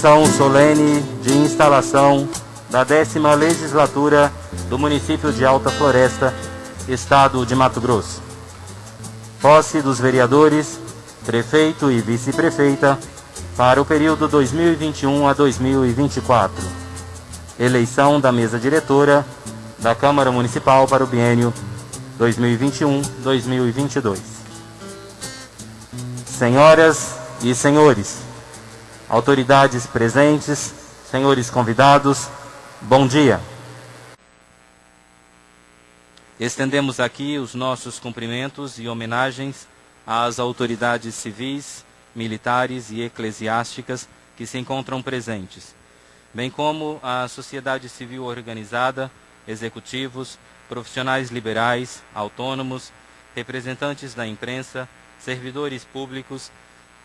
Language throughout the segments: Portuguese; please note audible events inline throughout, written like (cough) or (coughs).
Sessão solene de instalação da décima legislatura do município de Alta Floresta, Estado de Mato Grosso. Posse dos vereadores, prefeito e vice-prefeita para o período 2021 a 2024. Eleição da mesa diretora da Câmara Municipal para o biênio 2021-2022. Senhoras e senhores, autoridades presentes, senhores convidados, bom dia. Estendemos aqui os nossos cumprimentos e homenagens às autoridades civis, militares e eclesiásticas que se encontram presentes, bem como à sociedade civil organizada, executivos, profissionais liberais, autônomos, representantes da imprensa, servidores públicos,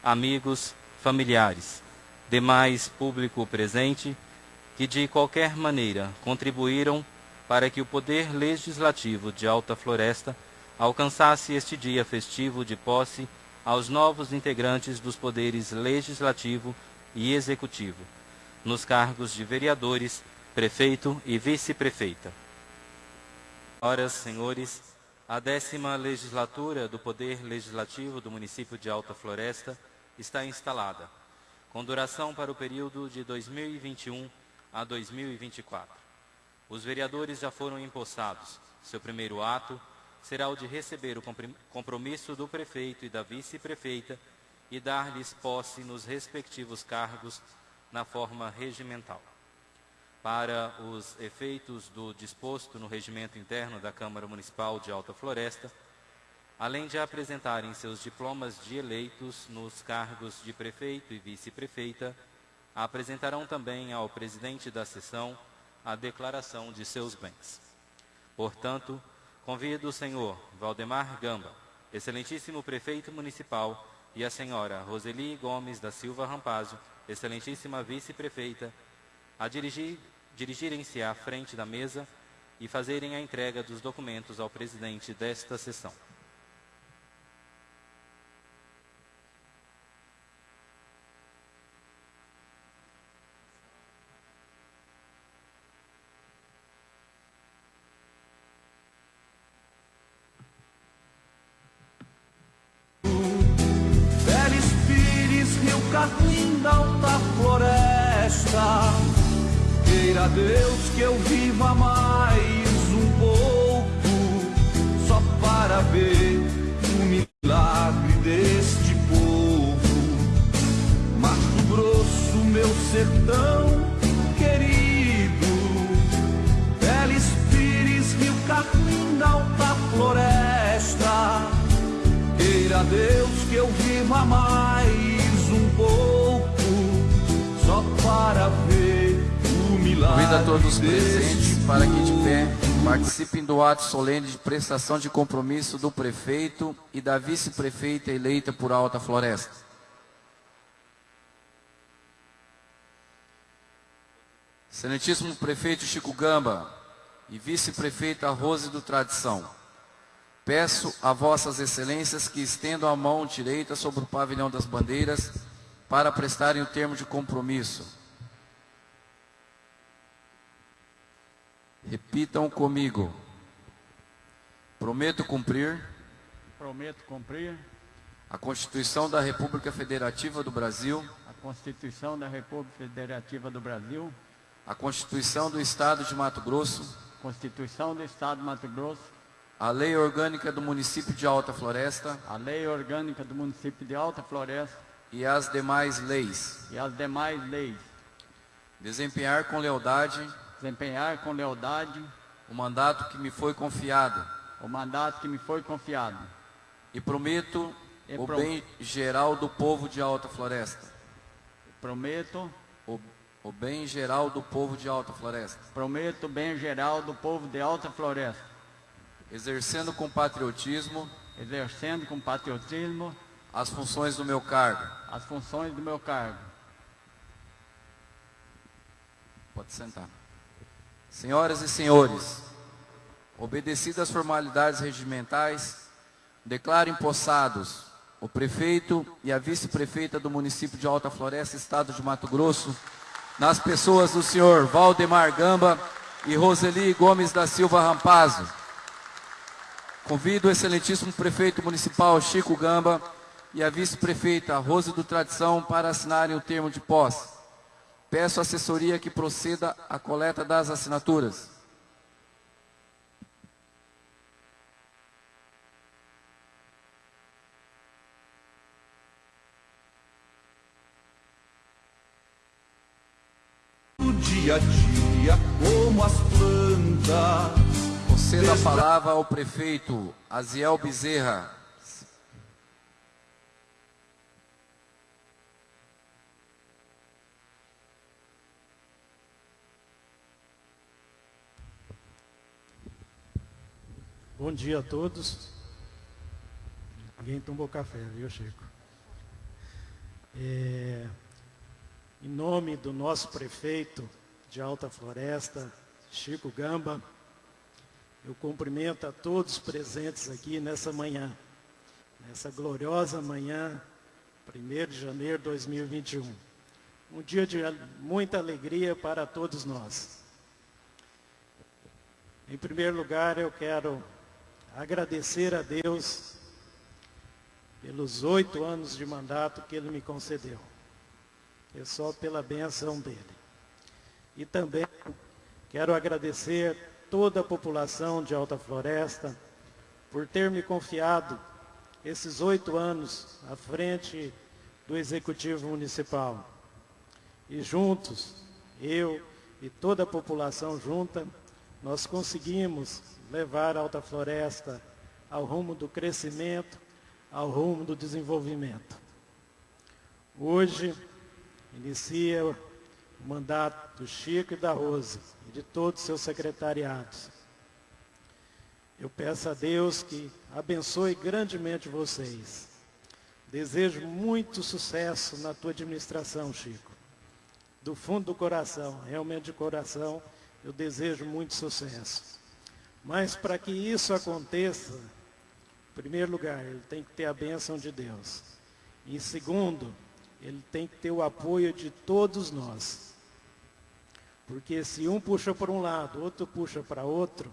amigos, familiares, demais público presente, que de qualquer maneira contribuíram para que o Poder Legislativo de Alta Floresta alcançasse este dia festivo de posse aos novos integrantes dos poderes Legislativo e Executivo, nos cargos de vereadores, prefeito e vice-prefeita. Senhoras, senhores, a décima legislatura do Poder Legislativo do município de Alta Floresta está instalada, com duração para o período de 2021 a 2024. Os vereadores já foram empossados. Seu primeiro ato será o de receber o compromisso do prefeito e da vice-prefeita e dar-lhes posse nos respectivos cargos na forma regimental para os efeitos do disposto no regimento interno da Câmara Municipal de Alta Floresta, além de apresentarem seus diplomas de eleitos nos cargos de prefeito e vice-prefeita, apresentarão também ao presidente da sessão a declaração de seus bens. Portanto, convido o senhor Valdemar Gamba, excelentíssimo prefeito municipal, e a senhora Roseli Gomes da Silva Rampazzo, excelentíssima vice-prefeita, a dirigir dirigirem-se à frente da mesa e fazerem a entrega dos documentos ao presidente desta sessão. Solene de prestação de compromisso do prefeito e da vice-prefeita eleita por Alta Floresta. Excelentíssimo prefeito Chico Gamba e vice-prefeita Rose do Tradição, peço a vossas excelências que estendam a mão direita sobre o pavilhão das bandeiras para prestarem o termo de compromisso. Repitam comigo. Prometo cumprir. Prometo cumprir. A Constituição da República Federativa do Brasil. A Constituição da República Federativa do Brasil. A Constituição do Estado de Mato Grosso. Constituição do Estado de Mato Grosso. A Lei Orgânica do Município de Alta Floresta. A Lei Orgânica do Município de Alta Floresta. E as demais leis. E as demais leis. Desempenhar com lealdade desempenhar com lealdade o mandato que me foi confiado. O mandato que me foi confiado. E prometo e o bem geral do povo de Alta Floresta. Prometo o, o bem geral do povo de Alta Floresta. Prometo o bem geral do povo de Alta Floresta. Exercendo com patriotismo. Exercendo com patriotismo. As funções do meu cargo. As funções do meu cargo. Pode sentar. Senhoras e senhores, obedecidas as formalidades regimentais, declaro empossados o prefeito e a vice-prefeita do município de Alta Floresta, estado de Mato Grosso, nas pessoas do senhor Valdemar Gamba e Roseli Gomes da Silva Rampazzo. Convido o excelentíssimo prefeito municipal Chico Gamba e a vice-prefeita Rose do Tradição para assinarem o termo de posse. Peço assessoria que proceda à coleta das assinaturas. Dia a dia como as plantas. Conceda a palavra ao prefeito Aziel Bezerra. Bom dia a todos. Ninguém tomou café, viu, Chico? É, em nome do nosso prefeito de Alta Floresta, Chico Gamba, eu cumprimento a todos presentes aqui nessa manhã, nessa gloriosa manhã, 1 de janeiro de 2021. Um dia de muita alegria para todos nós. Em primeiro lugar, eu quero agradecer a Deus pelos oito anos de mandato que Ele me concedeu. É só pela benção dEle. E também quero agradecer toda a população de Alta Floresta por ter me confiado esses oito anos à frente do Executivo Municipal. E juntos, eu e toda a população junta, nós conseguimos levar a Alta Floresta ao rumo do crescimento, ao rumo do desenvolvimento. Hoje, inicia mandato do Chico e da Rose e de todos os seus secretariados. Eu peço a Deus que abençoe grandemente vocês. Desejo muito sucesso na tua administração, Chico. Do fundo do coração, realmente de coração, eu desejo muito sucesso. Mas para que isso aconteça, em primeiro lugar, ele tem que ter a bênção de Deus. Em segundo, ele tem que ter o apoio de todos nós. Porque se um puxa para um lado, outro puxa para outro,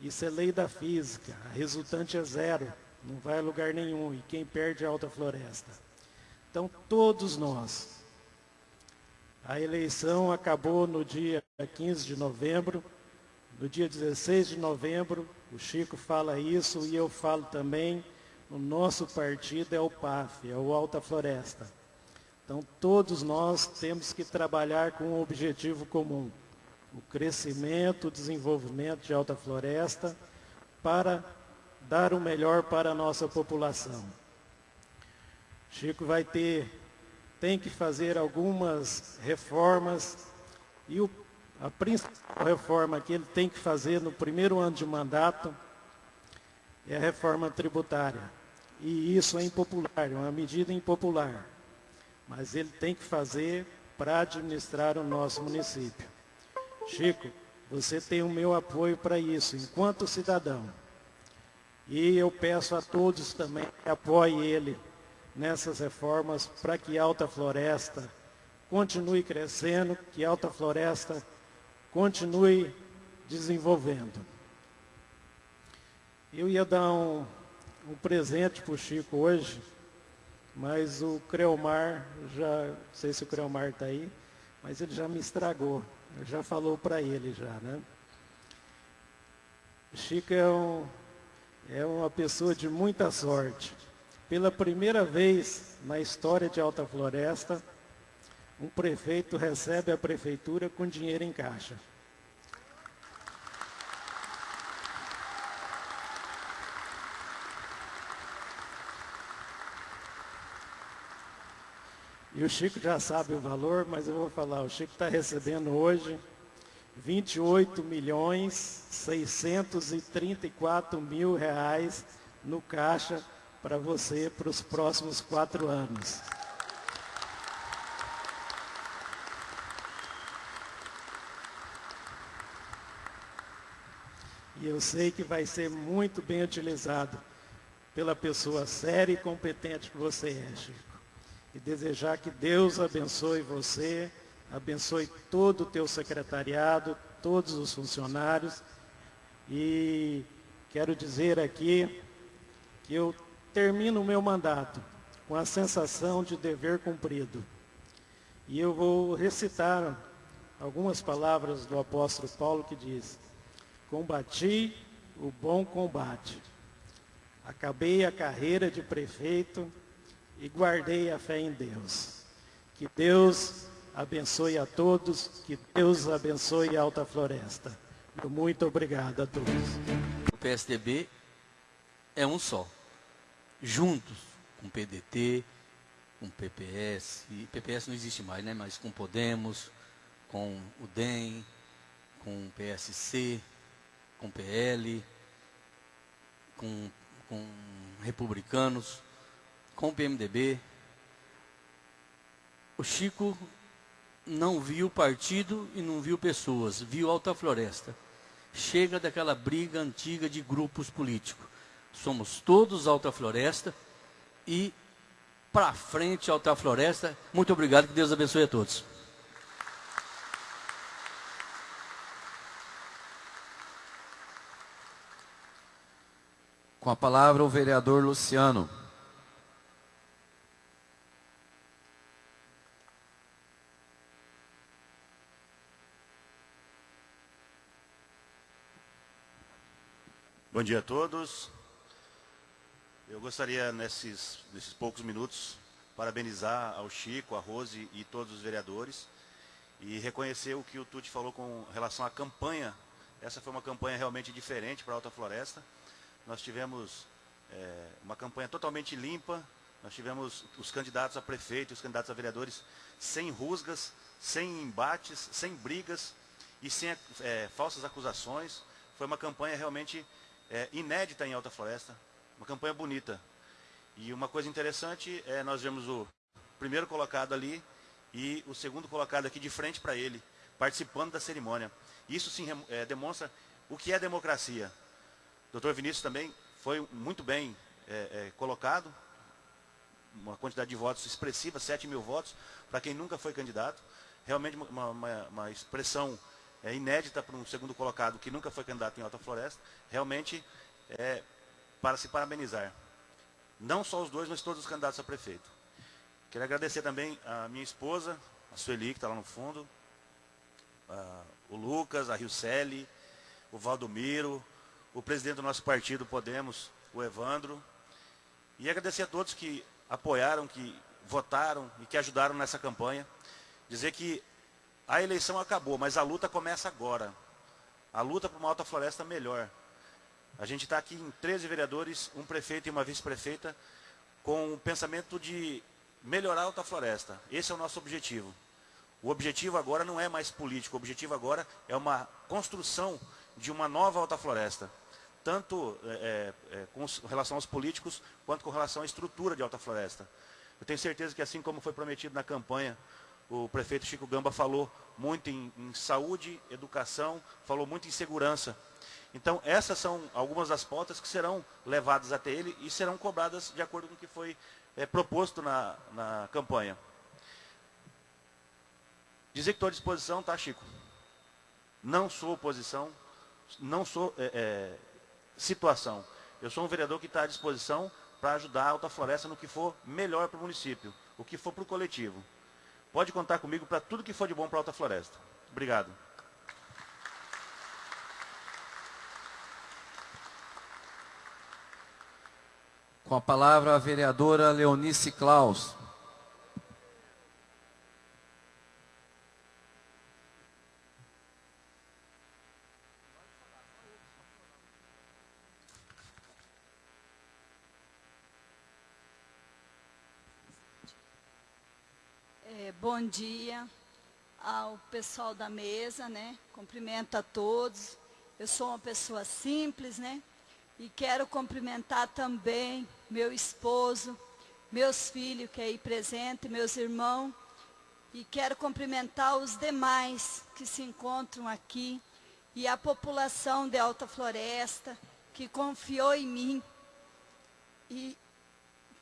isso é lei da física. A resultante é zero, não vai a lugar nenhum. E quem perde é a alta floresta. Então, todos nós. A eleição acabou no dia 15 de novembro. No dia 16 de novembro, o Chico fala isso e eu falo também, o nosso partido é o PAF, é o Alta Floresta. Então, todos nós temos que trabalhar com um objetivo comum, o crescimento, o desenvolvimento de Alta Floresta, para dar o melhor para a nossa população. Chico vai ter, tem que fazer algumas reformas e o a principal reforma que ele tem que fazer no primeiro ano de mandato é a reforma tributária. E isso é impopular, é uma medida impopular. Mas ele tem que fazer para administrar o nosso município. Chico, você tem o meu apoio para isso, enquanto cidadão. E eu peço a todos também que apoiem ele nessas reformas para que Alta Floresta continue crescendo, que Alta Floresta continue desenvolvendo. Eu ia dar um, um presente para o Chico hoje, mas o Creomar, já, não sei se o Creomar está aí, mas ele já me estragou. Já falou para ele já, né? Chico é, um, é uma pessoa de muita sorte. Pela primeira vez na história de Alta Floresta, um prefeito recebe a prefeitura com dinheiro em caixa. E o Chico já sabe o valor, mas eu vou falar, o Chico está recebendo hoje 28 milhões 634 mil reais no caixa para você para os próximos quatro anos. E eu sei que vai ser muito bem utilizado pela pessoa séria e competente que você é, Chico. E desejar que Deus abençoe você, abençoe todo o teu secretariado, todos os funcionários. E quero dizer aqui que eu termino o meu mandato com a sensação de dever cumprido. E eu vou recitar algumas palavras do apóstolo Paulo que diz: Combati o bom combate, acabei a carreira de prefeito e guardei a fé em Deus. Que Deus abençoe a todos, que Deus abençoe a Alta Floresta. Muito obrigado a todos. O PSDB é um só, juntos com o PDT, com o PPS, PPS não existe mais, né? mas com Podemos, com o DEM, com o PSC, com o PL, com, com republicanos, com o PMDB. O Chico não viu partido e não viu pessoas, viu Alta Floresta. Chega daquela briga antiga de grupos políticos. Somos todos Alta Floresta e para frente Alta Floresta. Muito obrigado, que Deus abençoe a todos. Com a palavra o vereador Luciano. Dia a todos. Eu gostaria, nesses, nesses poucos minutos, parabenizar ao Chico, a Rose e todos os vereadores e reconhecer o que o Tuti falou com relação à campanha. Essa foi uma campanha realmente diferente para a Alta Floresta. Nós tivemos é, uma campanha totalmente limpa, nós tivemos os candidatos a prefeito, os candidatos a vereadores sem rusgas, sem embates, sem brigas e sem é, falsas acusações. Foi uma campanha realmente é, inédita em Alta Floresta, uma campanha bonita. E uma coisa interessante é nós vemos o primeiro colocado ali e o segundo colocado aqui de frente para ele, participando da cerimônia. Isso sim é, demonstra o que é democracia. O doutor Vinícius também foi muito bem é, é, colocado, uma quantidade de votos expressiva, 7 mil votos, para quem nunca foi candidato. Realmente uma, uma, uma expressão é, inédita para um segundo colocado que nunca foi candidato em Alta Floresta, realmente é para se parabenizar. Não só os dois, mas todos os candidatos a prefeito. Quero agradecer também a minha esposa, a Sueli, que está lá no fundo, a, o Lucas, a Riucelli, o Valdomiro, o presidente do nosso partido, Podemos, o Evandro. E agradecer a todos que apoiaram, que votaram e que ajudaram nessa campanha. Dizer que a eleição acabou, mas a luta começa agora. A luta para uma alta floresta melhor. A gente está aqui em 13 vereadores, um prefeito e uma vice-prefeita, com o pensamento de melhorar a alta floresta. Esse é o nosso objetivo. O objetivo agora não é mais político, o objetivo agora é uma construção de uma nova alta floresta. Tanto é, é, é com relação aos políticos, quanto com relação à estrutura de alta floresta. Eu tenho certeza que assim como foi prometido na campanha, o prefeito Chico Gamba falou muito em, em, saúde, educação, falou muito em segurança. Então, essas são algumas das pautas que serão levadas até ele e serão cobradas de acordo com o que foi é, proposto na, na campanha. Dizer que estou à disposição, tá, Chico? Não sou oposição, não sou é, é, situação. Eu sou um vereador que está à disposição para ajudar a Alta Floresta no que for melhor para o município, o que for para o coletivo. Pode contar comigo para tudo que for de bom para Alta Floresta. Obrigado. Com a palavra a vereadora Leonice Klaus. Bom dia ao pessoal da mesa, né? Cumprimento a todos. Eu sou uma pessoa simples, né? E quero cumprimentar também meu esposo, meus filhos que aí presente, meus irmãos. E quero cumprimentar os demais que se encontram aqui e a população de Alta Floresta que confiou em mim E,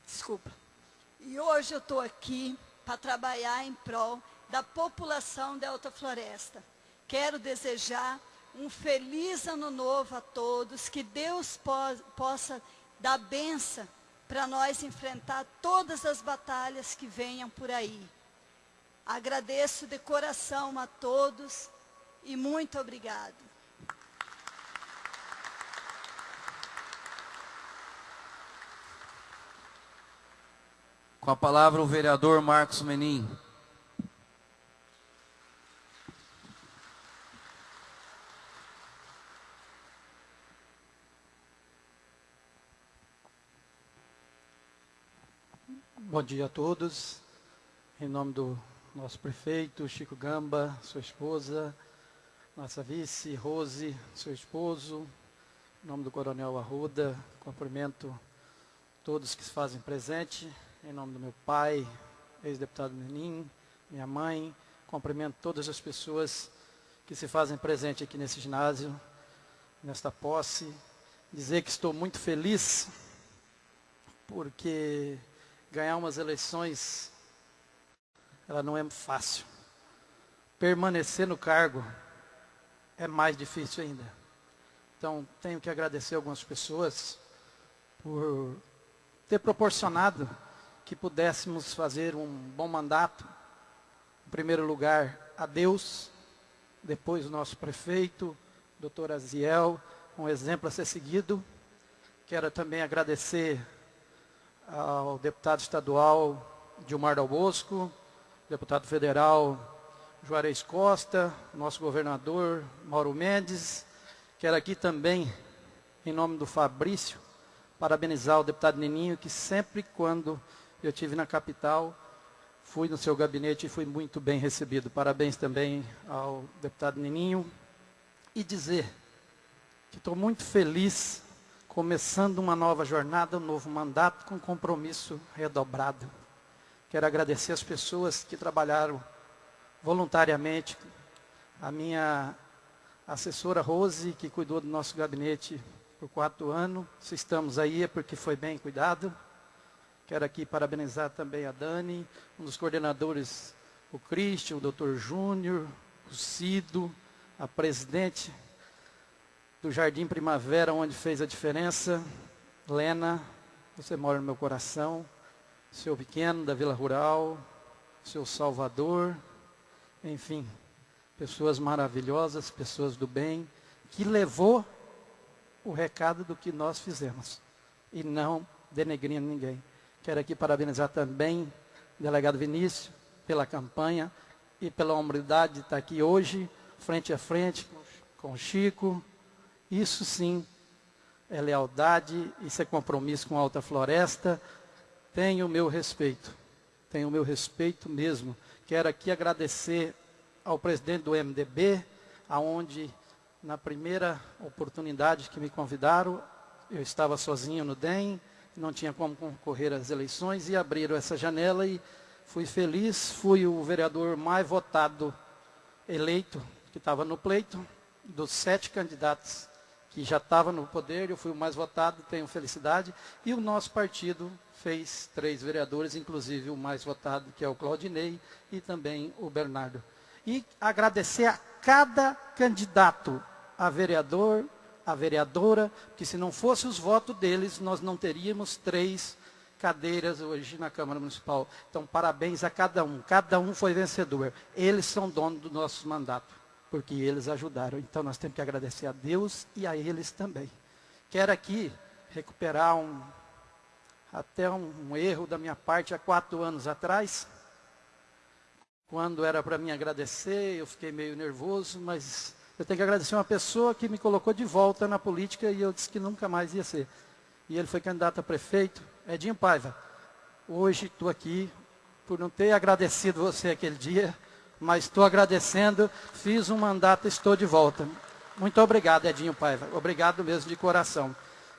desculpa. E hoje eu estou aqui para trabalhar em prol da população da Alta Floresta. Quero desejar um feliz ano novo a todos, que Deus po possa dar benção para nós enfrentar todas as batalhas que venham por aí. Agradeço de coração a todos e muito obrigado. Com a palavra o vereador Marcos Menin. Bom dia a todos. Em nome do nosso prefeito, Chico Gamba, sua esposa, nossa vice, Rose, seu esposo, em nome do coronel Arruda, cumprimento todos que se fazem presente, em nome do meu pai, ex-deputado Menin, minha mãe, cumprimento todas as pessoas que se fazem presente aqui nesse ginásio, nesta posse, dizer que estou muito feliz porque ganhar umas eleições, ela não é fácil. Permanecer no cargo é mais difícil ainda. Então, tenho que agradecer algumas pessoas por ter proporcionado que pudéssemos fazer um bom mandato. Em primeiro lugar, a Deus, depois o nosso prefeito, doutor Aziel, um exemplo a ser seguido. Quero também agradecer ao deputado estadual Dilmar Dal Bosco, deputado federal Juarez Costa, nosso governador Mauro Mendes. Quero aqui também, em nome do Fabrício, parabenizar o deputado Neninho, que sempre quando eu tive na capital, fui no seu gabinete e fui muito bem recebido. Parabéns também ao deputado Neninho. E dizer que estou muito feliz começando uma nova jornada, um novo mandato com compromisso redobrado. Quero agradecer as pessoas que trabalharam voluntariamente, a minha assessora Rose, que cuidou do nosso gabinete por quatro anos. Se estamos aí é porque foi bem cuidado. Quero aqui parabenizar também a Dani, um dos coordenadores, o Cristian, o doutor Júnior, o Cido, a presidente do Jardim Primavera, onde fez a diferença. Lena, você mora no meu coração. Seu pequeno da Vila Rural, seu Salvador, enfim, pessoas maravilhosas, pessoas do bem, que levou o recado do que nós fizemos e não denegrindo ninguém. Quero aqui parabenizar também o delegado Vinícius pela campanha e pela humildade de estar aqui hoje, frente a frente com o Chico, isso sim é lealdade, isso é compromisso com a Alta Floresta. Tenho o meu respeito, tenho o meu respeito mesmo. Quero aqui agradecer ao presidente do MDB, aonde na primeira oportunidade que me convidaram, eu estava sozinho no DEM, não tinha como concorrer às eleições e abriram essa janela e fui feliz, fui o vereador mais votado eleito que estava no pleito, dos sete candidatos que já estava no poder, eu fui o mais votado, tenho felicidade. E o nosso partido fez três vereadores, inclusive o mais votado, que é o Claudinei, e também o Bernardo. E agradecer a cada candidato, a vereador, a vereadora, que se não fosse os votos deles, nós não teríamos três cadeiras hoje na Câmara Municipal. Então, parabéns a cada um. Cada um foi vencedor. Eles são donos do nosso mandato porque eles ajudaram. Então nós temos que agradecer a Deus e a eles também. Quero aqui recuperar um, até um, um erro da minha parte há quatro anos atrás, quando era para mim agradecer, eu fiquei meio nervoso, mas eu tenho que agradecer uma pessoa que me colocou de volta na política e eu disse que nunca mais ia ser. E ele foi candidato a prefeito, Edinho Paiva. Hoje estou aqui por não ter agradecido você aquele dia, mas estou agradecendo, fiz um mandato, estou de volta. Muito obrigado, Edinho Paiva. Obrigado mesmo de coração.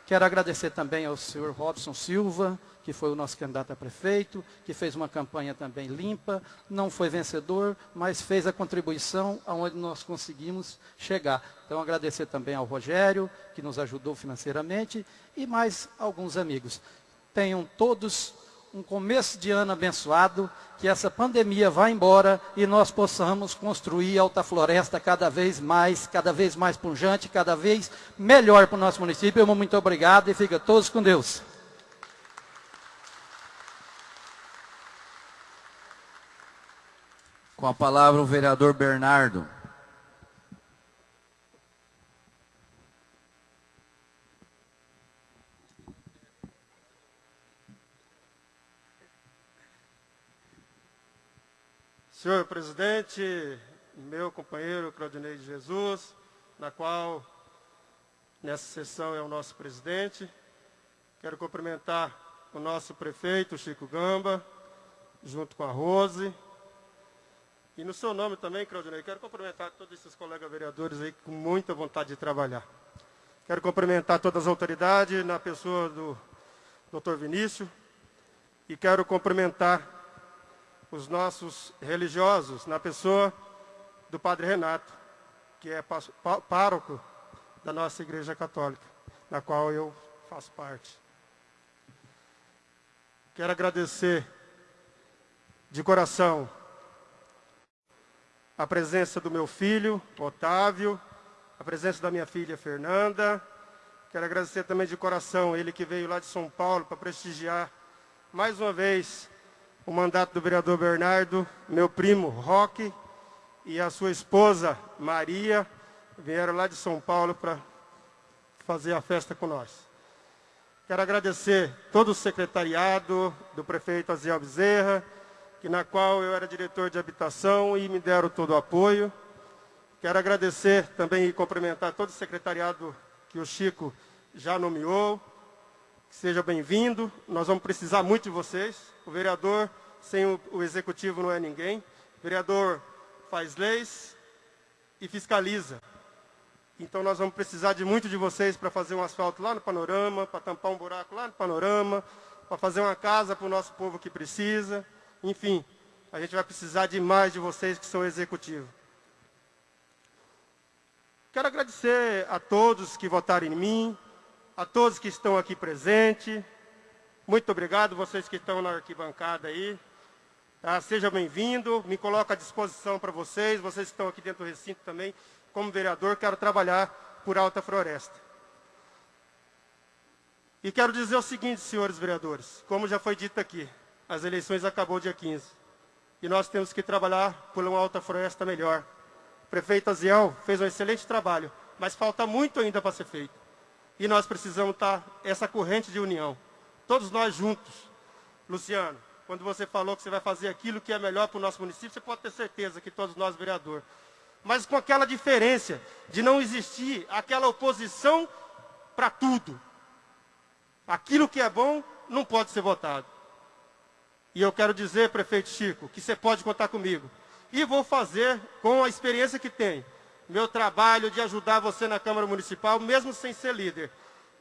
Quero agradecer também ao senhor Robson Silva, que foi o nosso candidato a prefeito, que fez uma campanha também limpa, não foi vencedor, mas fez a contribuição aonde nós conseguimos chegar. Então, agradecer também ao Rogério, que nos ajudou financeiramente, e mais alguns amigos. tenham todos um começo de ano abençoado, que essa pandemia vá embora e nós possamos construir Alta Floresta cada vez mais, cada vez mais pujante, cada vez melhor para o nosso município. Muito obrigado e fica todos com Deus. Com a palavra o vereador Bernardo. Senhor presidente, meu companheiro Claudinei de Jesus, na qual nessa sessão é o nosso presidente. Quero cumprimentar o nosso prefeito, Chico Gamba, junto com a Rose. E no seu nome também, Claudinei, quero cumprimentar todos esses colegas vereadores aí com muita vontade de trabalhar. Quero cumprimentar todas as autoridades, na pessoa do doutor Vinícius, e quero cumprimentar os nossos religiosos, na pessoa do Padre Renato, que é pároco da nossa Igreja Católica, na qual eu faço parte. Quero agradecer de coração a presença do meu filho, Otávio, a presença da minha filha, Fernanda. Quero agradecer também de coração ele que veio lá de São Paulo para prestigiar mais uma vez o mandato do vereador Bernardo, meu primo Roque e a sua esposa Maria vieram lá de São Paulo para fazer a festa com nós. Quero agradecer todo o secretariado do prefeito Aziel Bezerra, que na qual eu era diretor de habitação e me deram todo o apoio. Quero agradecer também e cumprimentar todo o secretariado que o Chico já nomeou. Seja bem-vindo. Nós vamos precisar muito de vocês. O vereador, sem o, o executivo, não é ninguém. O vereador faz leis e fiscaliza. Então nós vamos precisar de muito de vocês para fazer um asfalto lá no panorama, para tampar um buraco lá no panorama, para fazer uma casa para o nosso povo que precisa. Enfim, a gente vai precisar de mais de vocês que são executivos. Quero agradecer a todos que votaram em mim, a todos que estão aqui presentes. Muito obrigado, vocês que estão na arquibancada aí. Tá? Seja bem-vindo, me coloco à disposição para vocês, vocês que estão aqui dentro do recinto também. Como vereador, quero trabalhar por Alta Floresta. E quero dizer o seguinte, senhores vereadores, como já foi dito aqui, as eleições acabou dia 15. E nós temos que trabalhar por uma Alta Floresta melhor. O prefeito Aziel fez um excelente trabalho, mas falta muito ainda para ser feito. E nós precisamos estar essa corrente de união. Todos nós juntos. Luciano, quando você falou que você vai fazer aquilo que é melhor para o nosso município, você pode ter certeza que todos nós, vereador. Mas com aquela diferença de não existir aquela oposição para tudo. Aquilo que é bom não pode ser votado. E eu quero dizer, prefeito Chico, que você pode contar comigo. E vou fazer, com a experiência que tenho, meu trabalho de ajudar você na Câmara Municipal, mesmo sem ser líder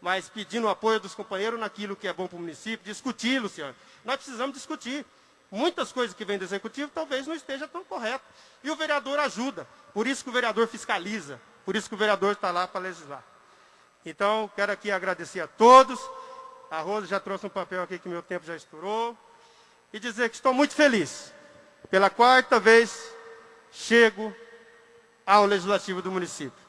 mas pedindo o apoio dos companheiros naquilo que é bom para o município, discutir, Luciano. Nós precisamos discutir. Muitas coisas que vêm do executivo talvez não esteja tão correto. E o vereador ajuda. Por isso que o vereador fiscaliza. Por isso que o vereador está lá para legislar. Então, quero aqui agradecer a todos. A Rosa já trouxe um papel aqui que meu tempo já estourou. E dizer que estou muito feliz. Pela quarta vez, chego ao legislativo do município.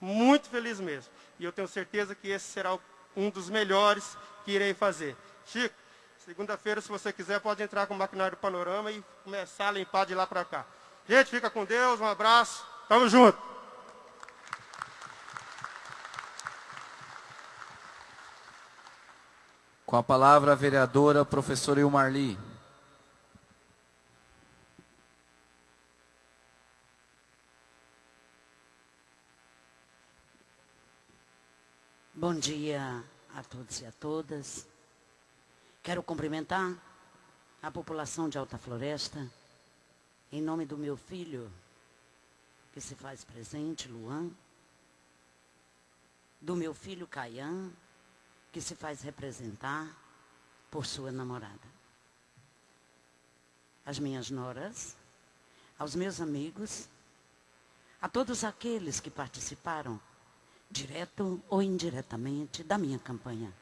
Muito feliz mesmo. E eu tenho certeza que esse será um dos melhores que irei fazer. Chico, segunda-feira, se você quiser, pode entrar com o maquinário panorama e começar a limpar de lá para cá. Gente, fica com Deus, um abraço. Tamo junto. Com a palavra a vereadora professora Ilmarli. Bom dia a todos e a todas. Quero cumprimentar a população de Alta Floresta, em nome do meu filho, que se faz presente, Luan, do meu filho Caian, que se faz representar por sua namorada. As minhas noras, aos meus amigos, a todos aqueles que participaram direto ou indiretamente, da minha campanha.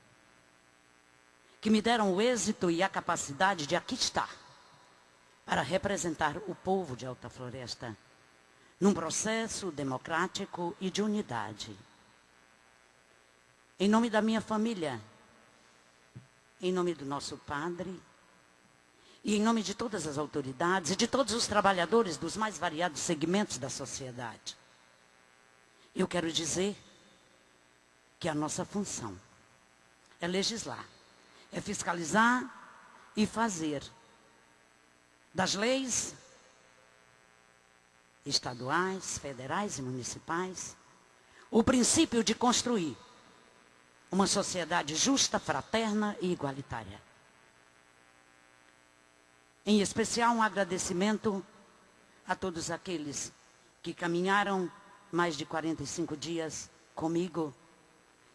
que me deram o êxito e a capacidade de aqui estar para representar o povo de Alta Floresta num processo democrático e de unidade. Em nome da minha família, em nome do nosso padre, e em nome de todas as autoridades e de todos os trabalhadores dos mais variados segmentos da sociedade, eu quero dizer que a nossa função é legislar, é fiscalizar e fazer das leis estaduais, federais e municipais o princípio de construir uma sociedade justa, fraterna e igualitária. Em especial, um agradecimento a todos aqueles que caminharam mais de 45 dias comigo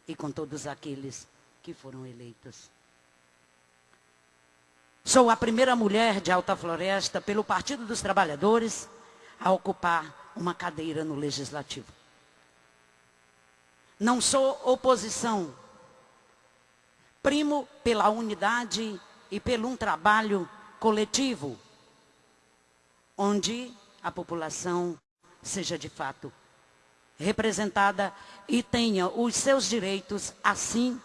e com todos aqueles que foram eleitos. Sou a primeira mulher de Alta Floresta pelo Partido dos Trabalhadores a ocupar uma cadeira no Legislativo. Não sou oposição. Primo pela unidade e pelo um trabalho coletivo, onde a população seja de fato representada e tenha os seus direitos assim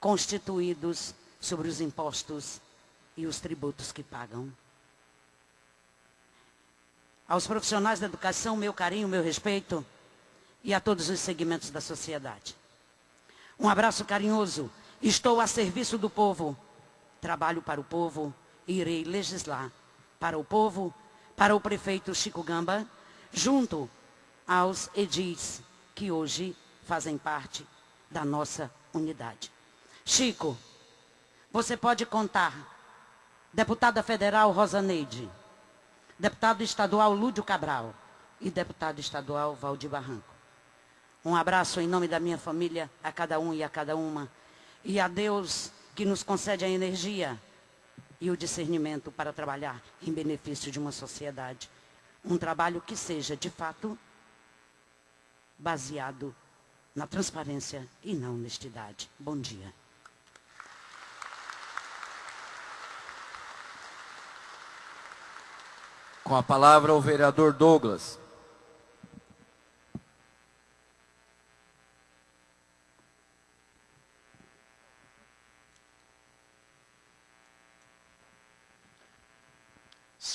constituídos sobre os impostos e os tributos que pagam. Aos profissionais da educação, meu carinho, meu respeito e a todos os segmentos da sociedade. Um abraço carinhoso. Estou a serviço do povo trabalho para o povo e irei legislar para o povo, para o prefeito Chico Gamba, junto aos edis que hoje fazem parte da nossa unidade. Chico, você pode contar, deputada federal Rosa Neide, deputado estadual Lúdio Cabral e deputado estadual Valdir Barranco. Um abraço em nome da minha família a cada um e a cada uma. E a Deus que nos concede a energia e o discernimento para trabalhar em benefício de uma sociedade. Um trabalho que seja, de fato, baseado na transparência e na honestidade. Bom dia. Com a palavra o vereador Douglas.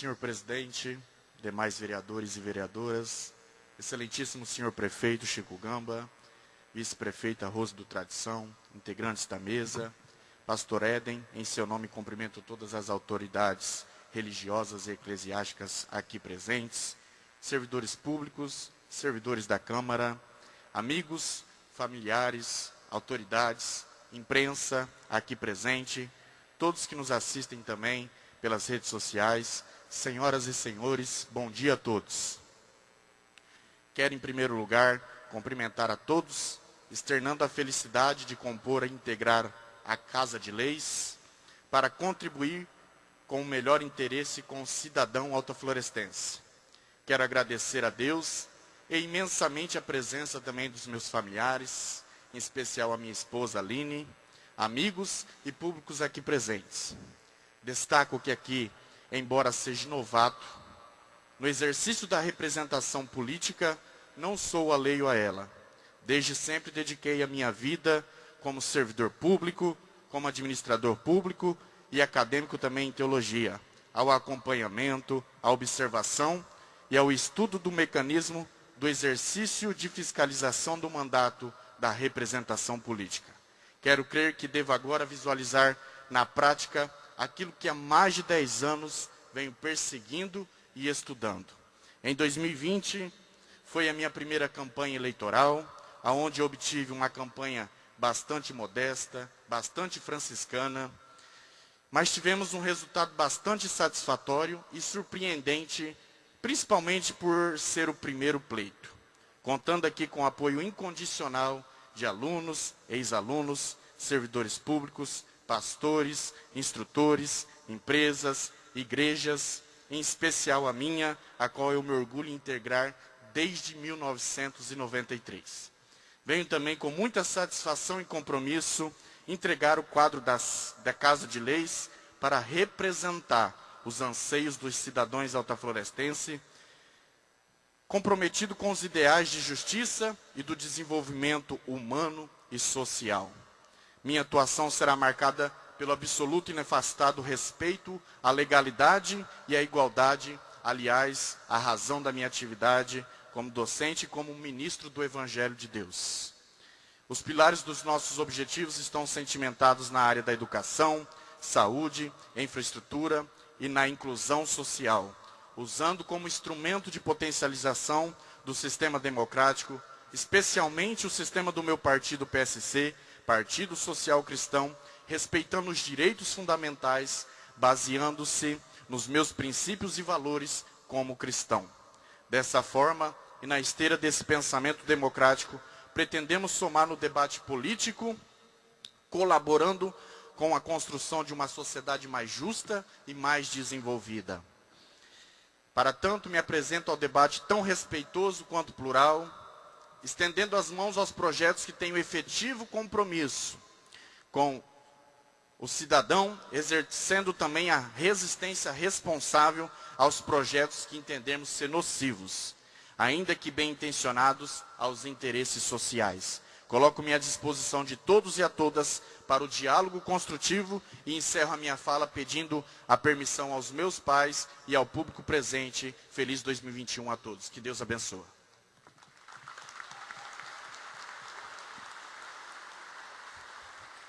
senhor presidente, demais vereadores e vereadoras, excelentíssimo senhor prefeito Chico Gamba, vice-prefeita Rose do Tradição, integrantes da mesa, pastor Éden, em seu nome cumprimento todas as autoridades religiosas e eclesiásticas aqui presentes, servidores públicos, servidores da Câmara, amigos, familiares, autoridades, imprensa aqui presente, todos que nos assistem também pelas redes sociais, Senhoras e senhores, bom dia a todos. Quero, em primeiro lugar, cumprimentar a todos, externando a felicidade de compor e integrar a Casa de Leis para contribuir com o melhor interesse com o cidadão altoflorestense. Quero agradecer a Deus e imensamente a presença também dos meus familiares, em especial a minha esposa Aline, amigos e públicos aqui presentes. Destaco que aqui embora seja novato, no exercício da representação política, não sou alheio a ela. Desde sempre dediquei a minha vida como servidor público, como administrador público e acadêmico também em teologia, ao acompanhamento, à observação e ao estudo do mecanismo do exercício de fiscalização do mandato da representação política. Quero crer que devo agora visualizar na prática aquilo que há mais de 10 anos venho perseguindo e estudando. Em 2020, foi a minha primeira campanha eleitoral, aonde obtive uma campanha bastante modesta, bastante franciscana, mas tivemos um resultado bastante satisfatório e surpreendente, principalmente por ser o primeiro pleito. Contando aqui com o apoio incondicional de alunos, ex-alunos, servidores públicos, pastores, instrutores, empresas, igrejas, em especial a minha, a qual eu me orgulho em integrar desde 1993. Venho também com muita satisfação e compromisso entregar o quadro das, da Casa de Leis para representar os anseios dos cidadãos altaflorestenses, comprometido com os ideais de justiça e do desenvolvimento humano e social. Minha atuação será marcada pelo absoluto e inefastado respeito à legalidade e à igualdade, aliás, a razão da minha atividade como docente e como ministro do Evangelho de Deus. Os pilares dos nossos objetivos estão sentimentados na área da educação, saúde, infraestrutura e na inclusão social, usando como instrumento de potencialização do sistema democrático, especialmente o sistema do meu partido PSC, Partido Social Cristão, respeitando os direitos fundamentais, baseando-se nos meus princípios e valores como cristão. Dessa forma, e na esteira desse pensamento democrático, pretendemos somar no debate político, colaborando com a construção de uma sociedade mais justa e mais desenvolvida. Para tanto, me apresento ao debate tão respeitoso quanto plural, estendendo as mãos aos projetos que têm o efetivo compromisso com o cidadão, exercendo também a resistência responsável aos projetos que entendemos ser nocivos, ainda que bem intencionados aos interesses sociais. Coloco-me à disposição de todos e a todas para o diálogo construtivo e encerro a minha fala pedindo a permissão aos meus pais e ao público presente. Feliz 2021 a todos. Que Deus abençoe.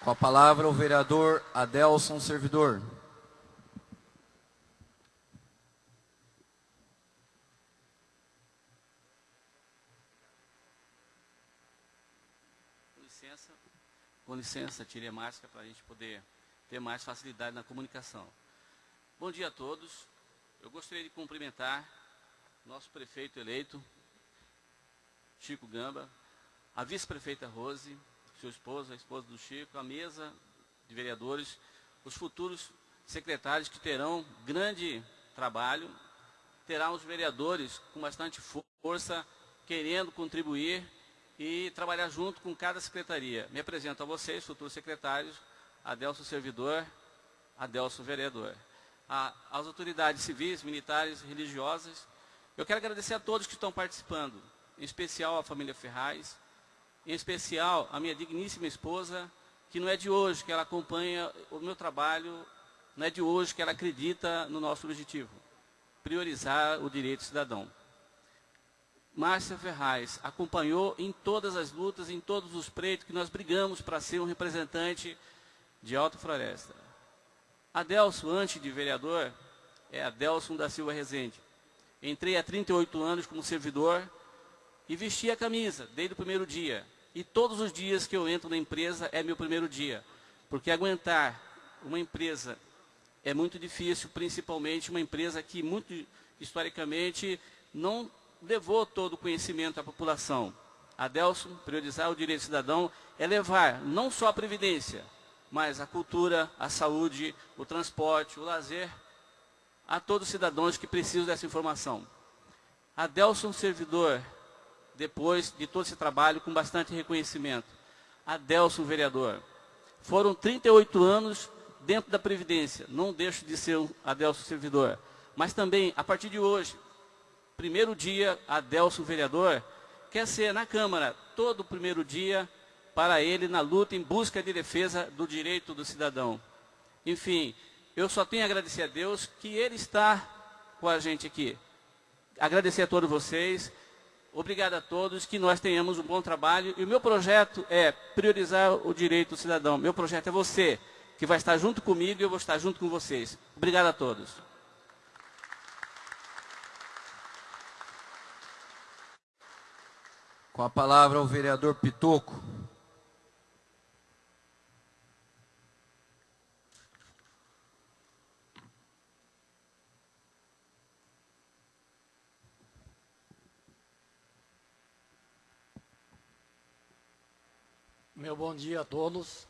Com a palavra o vereador Adelson Servidor. Com licença, licença, tire a máscara para a gente poder ter mais facilidade na comunicação. Bom dia a todos. Eu gostaria de cumprimentar nosso prefeito eleito, Chico Gamba, a vice-prefeita Rose, seu esposo, a esposa do Chico, a mesa de vereadores, os futuros secretários que terão grande trabalho, terão os vereadores com bastante força, querendo contribuir e trabalhar junto com cada secretaria. Me apresento a vocês, futuros secretários, Adelso Servidor, Adelso Vereador. A, as autoridades civis, militares, religiosas, eu quero agradecer a todos que estão participando, em especial a família Ferraz, em especial a minha digníssima esposa, que não é de hoje que ela acompanha o meu trabalho, não é de hoje que ela acredita no nosso objetivo, priorizar o direito cidadão. Márcia Ferraz acompanhou em todas as lutas, em todos os preitos que nós brigamos para ser um representante de Alta Floresta. Adelso, antes de vereador, é Adelson da Silva Rezende. Entrei há 38 anos como servidor e vesti a camisa desde o primeiro dia. E todos os dias que eu entro na empresa é meu primeiro dia. Porque aguentar uma empresa é muito difícil, principalmente uma empresa que, muito historicamente, não levou todo o conhecimento à população. Adelson, priorizar o direito cidadão é levar não só a previdência, mas a cultura, a saúde, o transporte, o lazer a todos os cidadãos que precisam dessa informação. Adelson, servidor depois de todo esse trabalho com bastante reconhecimento. Adelson, vereador. Foram 38 anos dentro da Previdência. Não deixo de ser um Adelson servidor. Mas também, a partir de hoje, primeiro dia, Adelson vereador, quer ser na Câmara todo primeiro dia para ele na luta em busca de defesa do direito do cidadão. Enfim, eu só tenho a agradecer a Deus que Ele está com a gente aqui. Agradecer a todos vocês. Obrigado a todos, que nós tenhamos um bom trabalho. E o meu projeto é priorizar o direito do cidadão. Meu projeto é você, que vai estar junto comigo e eu vou estar junto com vocês. Obrigado a todos. Com a palavra o vereador Pitoco. Meu bom dia a todos.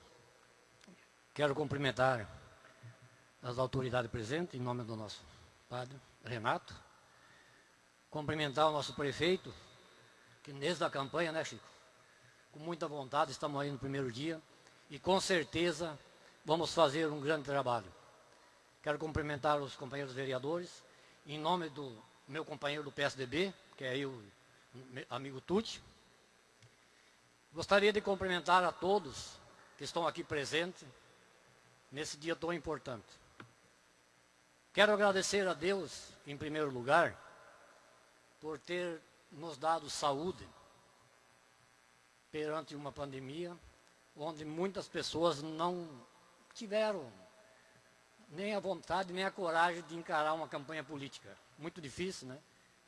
Quero cumprimentar as autoridades presentes, em nome do nosso padre Renato. Cumprimentar o nosso prefeito, que desde a campanha, né, Chico? Com muita vontade, estamos aí no primeiro dia. e com certeza vamos fazer um grande trabalho. Quero cumprimentar os companheiros vereadores, em nome do meu companheiro do PSDB, que é eu, amigo Tuti. Gostaria de cumprimentar a todos que estão aqui presentes nesse dia tão importante. Quero agradecer a Deus, em primeiro lugar, por ter nos dado saúde perante uma pandemia onde muitas pessoas não tiveram nem a vontade, nem a coragem de encarar uma campanha política. Muito difícil, né?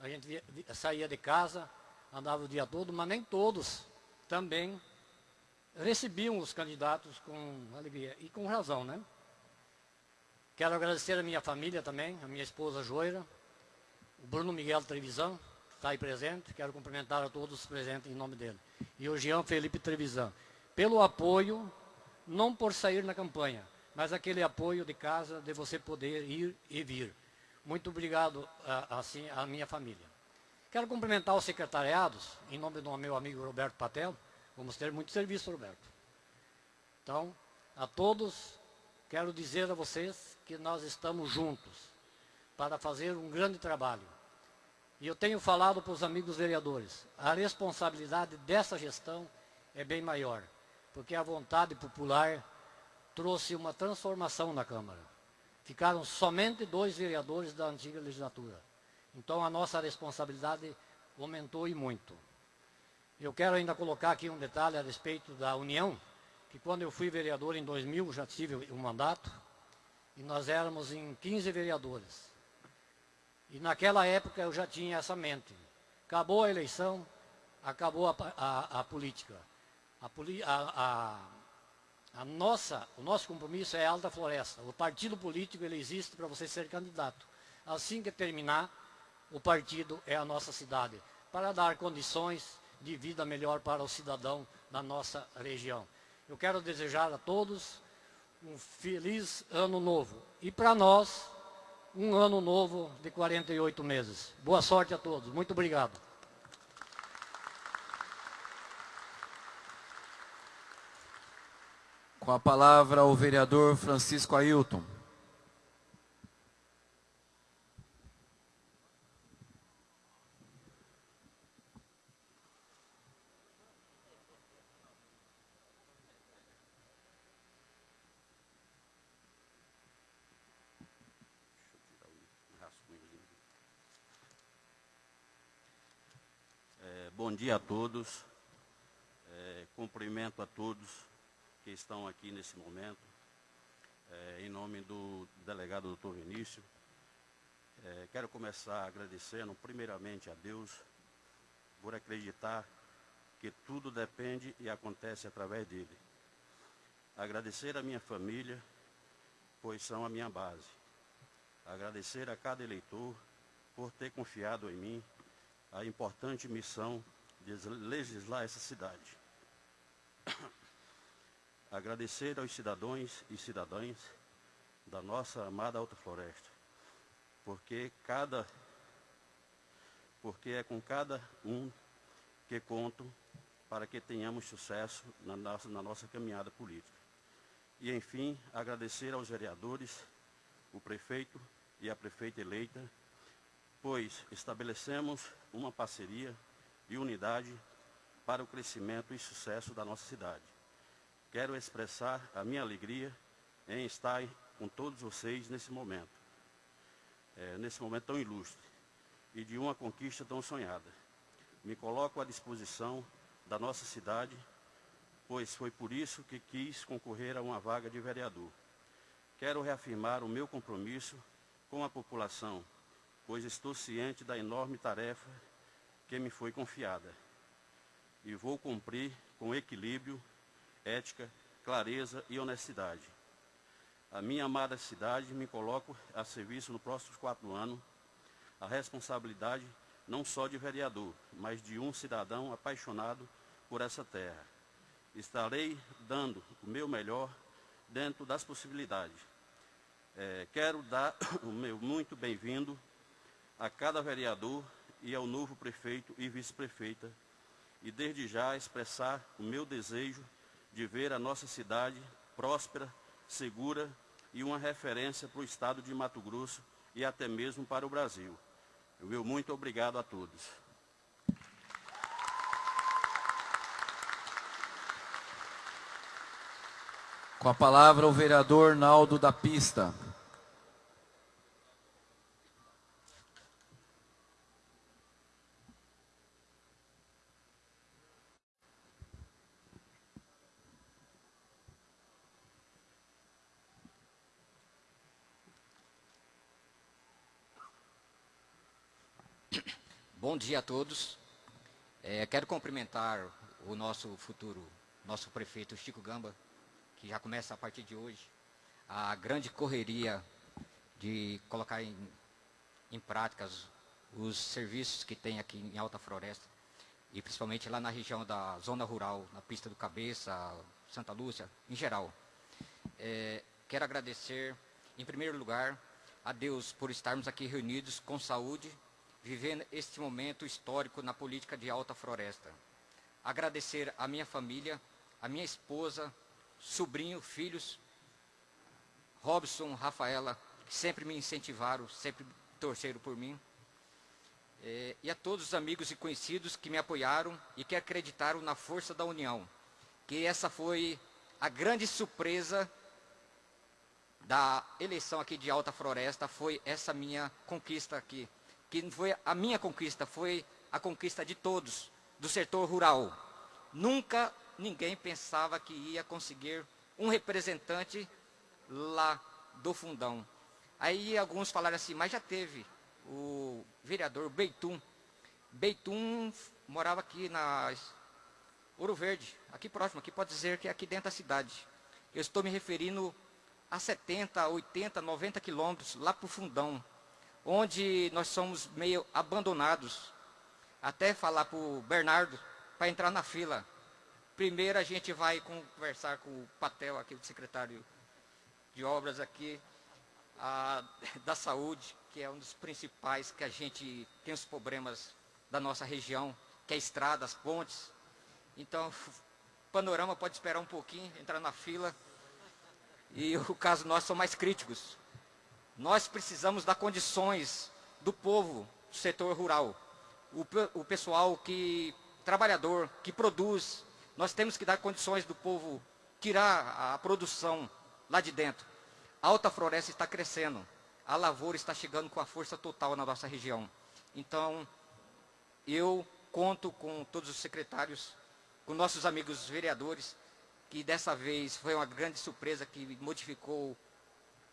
A gente saía de casa, andava o dia todo, mas nem todos também recebiam os candidatos com alegria e com razão, né? Quero agradecer a minha família também, a minha esposa Joira, o Bruno Miguel Trevisan, que está aí presente, quero cumprimentar a todos os presentes em nome dele. E o Jean Felipe Trevisan, pelo apoio, não por sair na campanha, mas aquele apoio de casa, de você poder ir e vir. Muito obrigado, assim, à minha família. Quero cumprimentar os secretariados, em nome do meu amigo Roberto Patel. Vamos ter muito serviço, Roberto. Então, a todos, quero dizer a vocês que nós estamos juntos para fazer um grande trabalho. E eu tenho falado para os amigos vereadores, a responsabilidade dessa gestão é bem maior, porque a vontade popular trouxe uma transformação na Câmara. Ficaram somente dois vereadores da antiga legislatura. Então a nossa responsabilidade aumentou e muito. Eu quero ainda colocar aqui um detalhe a respeito da União, que quando eu fui vereador em 2000, já tive um mandato, e nós éramos em 15 vereadores. E naquela época eu já tinha essa mente. Acabou a eleição, acabou a, a, a política. A, a, nossa, o nosso compromisso é a Alta Floresta. O partido político ele existe para você ser candidato. Assim que terminar, o partido é a nossa cidade, para dar condições de vida melhor para o cidadão da nossa região. Eu quero desejar a todos um feliz ano novo. E para nós, um ano novo de 48 meses. Boa sorte a todos. Muito obrigado. Com a palavra o vereador Francisco Ailton. Dia a todos. É, cumprimento a todos que estão aqui nesse momento. É, em nome do delegado doutor Vinícius, é, quero começar agradecendo primeiramente a Deus por acreditar que tudo depende e acontece através dele. Agradecer a minha família, pois são a minha base. Agradecer a cada eleitor por ter confiado em mim a importante missão de legislar essa cidade. (coughs) Agradecer aos cidadãos e cidadãs da nossa amada Alta Floresta, porque cada porque é com cada um que conto para que tenhamos sucesso na nossa, na nossa caminhada política. E, enfim, agradecer aos vereadores, o prefeito e a prefeita eleita, pois estabelecemos uma parceria e unidade para o crescimento e sucesso da nossa cidade. Quero expressar a minha alegria em estar com todos vocês nesse momento, é, nesse momento tão ilustre e de uma conquista tão sonhada. Me coloco à disposição da nossa cidade, pois foi por isso que quis concorrer a uma vaga de vereador. Quero reafirmar o meu compromisso com a população, pois estou ciente da enorme tarefa que me foi confiada. E vou cumprir com equilíbrio, ética, clareza e honestidade. A minha amada cidade me coloco a serviço nos próximos quatro anos. A responsabilidade não só de vereador, mas de um cidadão apaixonado por essa terra. Estarei dando o meu melhor dentro das possibilidades. É, quero dar (coughs) o meu muito bem-vindo a cada vereador e ao novo prefeito e vice-prefeita, e desde já expressar o meu desejo de ver a nossa cidade próspera, segura e uma referência para o estado de Mato Grosso e até mesmo para o Brasil. Meu muito obrigado a todos. Com a palavra o vereador Naldo da Pista. Bom dia a todos. É, quero cumprimentar o nosso futuro, nosso prefeito Chico Gamba, que já começa a partir de hoje, a grande correria de colocar em, em práticas os serviços que tem aqui em Alta Floresta, e principalmente lá na região da zona rural, na pista do Cabeça, Santa Lúcia, em geral. É, quero agradecer, em primeiro lugar, a Deus por estarmos aqui reunidos com saúde vivendo este momento histórico na política de Alta Floresta. Agradecer à minha família, à minha esposa, sobrinho, filhos, Robson, Rafaela, que sempre me incentivaram, sempre torceram por mim. É, e a todos os amigos e conhecidos que me apoiaram e que acreditaram na força da união. Que essa foi a grande surpresa da eleição aqui de Alta Floresta, foi essa minha conquista aqui que não foi a minha conquista, foi a conquista de todos, do setor rural. Nunca ninguém pensava que ia conseguir um representante lá do fundão. Aí alguns falaram assim, mas já teve o vereador Beitum. Beitum morava aqui na Ouro Verde, aqui próximo, aqui pode dizer que é aqui dentro da cidade. Eu estou me referindo a 70, 80, 90 quilômetros lá para o fundão onde nós somos meio abandonados. Até falar para o Bernardo para entrar na fila. Primeiro a gente vai conversar com o Patel, aqui, o secretário de obras aqui, a, (laughs) da saúde, que é um dos principais que a gente tem os problemas da nossa região, que é estradas, pontes. Então, panorama pode esperar um pouquinho, entrar na fila. E o caso nós são mais críticos. Nós precisamos dar condições do povo do setor rural. O, o pessoal que, trabalhador, que produz, nós temos que dar condições do povo tirar a produção lá de dentro. A alta floresta está crescendo. A lavoura está chegando com a força total na nossa região. Então, eu conto com todos os secretários, com nossos amigos vereadores, que dessa vez foi uma grande surpresa que modificou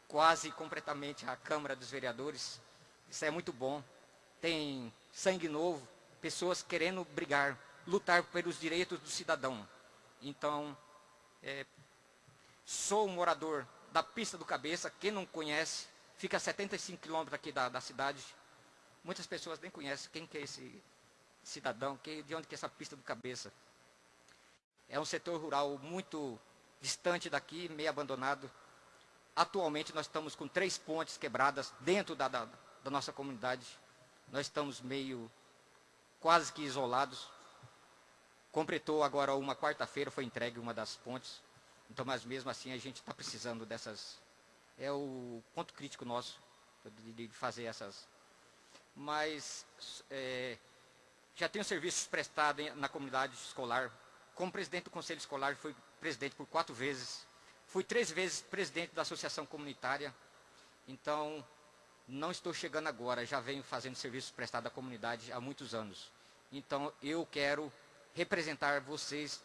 quase completamente a Câmara dos Vereadores. Isso é muito bom. Tem sangue novo, pessoas querendo brigar, lutar pelos direitos do cidadão. Então, é, sou um morador da Pista do Cabeça, quem não conhece, fica a 75 quilômetros aqui da, da cidade. Muitas pessoas nem conhecem quem que é esse cidadão, que, de onde que é essa Pista do Cabeça. É um setor rural muito distante daqui, meio abandonado. Atualmente nós estamos com três pontes quebradas dentro da, da, da nossa comunidade. Nós estamos meio quase que isolados. Completou agora uma quarta-feira, foi entregue uma das pontes. Então, mas mesmo assim a gente está precisando dessas. É o ponto crítico nosso de, fazer essas. Mas é, já tenho serviços prestados na comunidade escolar. Como presidente do conselho escolar, fui presidente por quatro vezes Fui três vezes presidente da associação comunitária, então não estou chegando agora, já venho fazendo serviços prestados à comunidade há muitos anos. Então eu quero representar vocês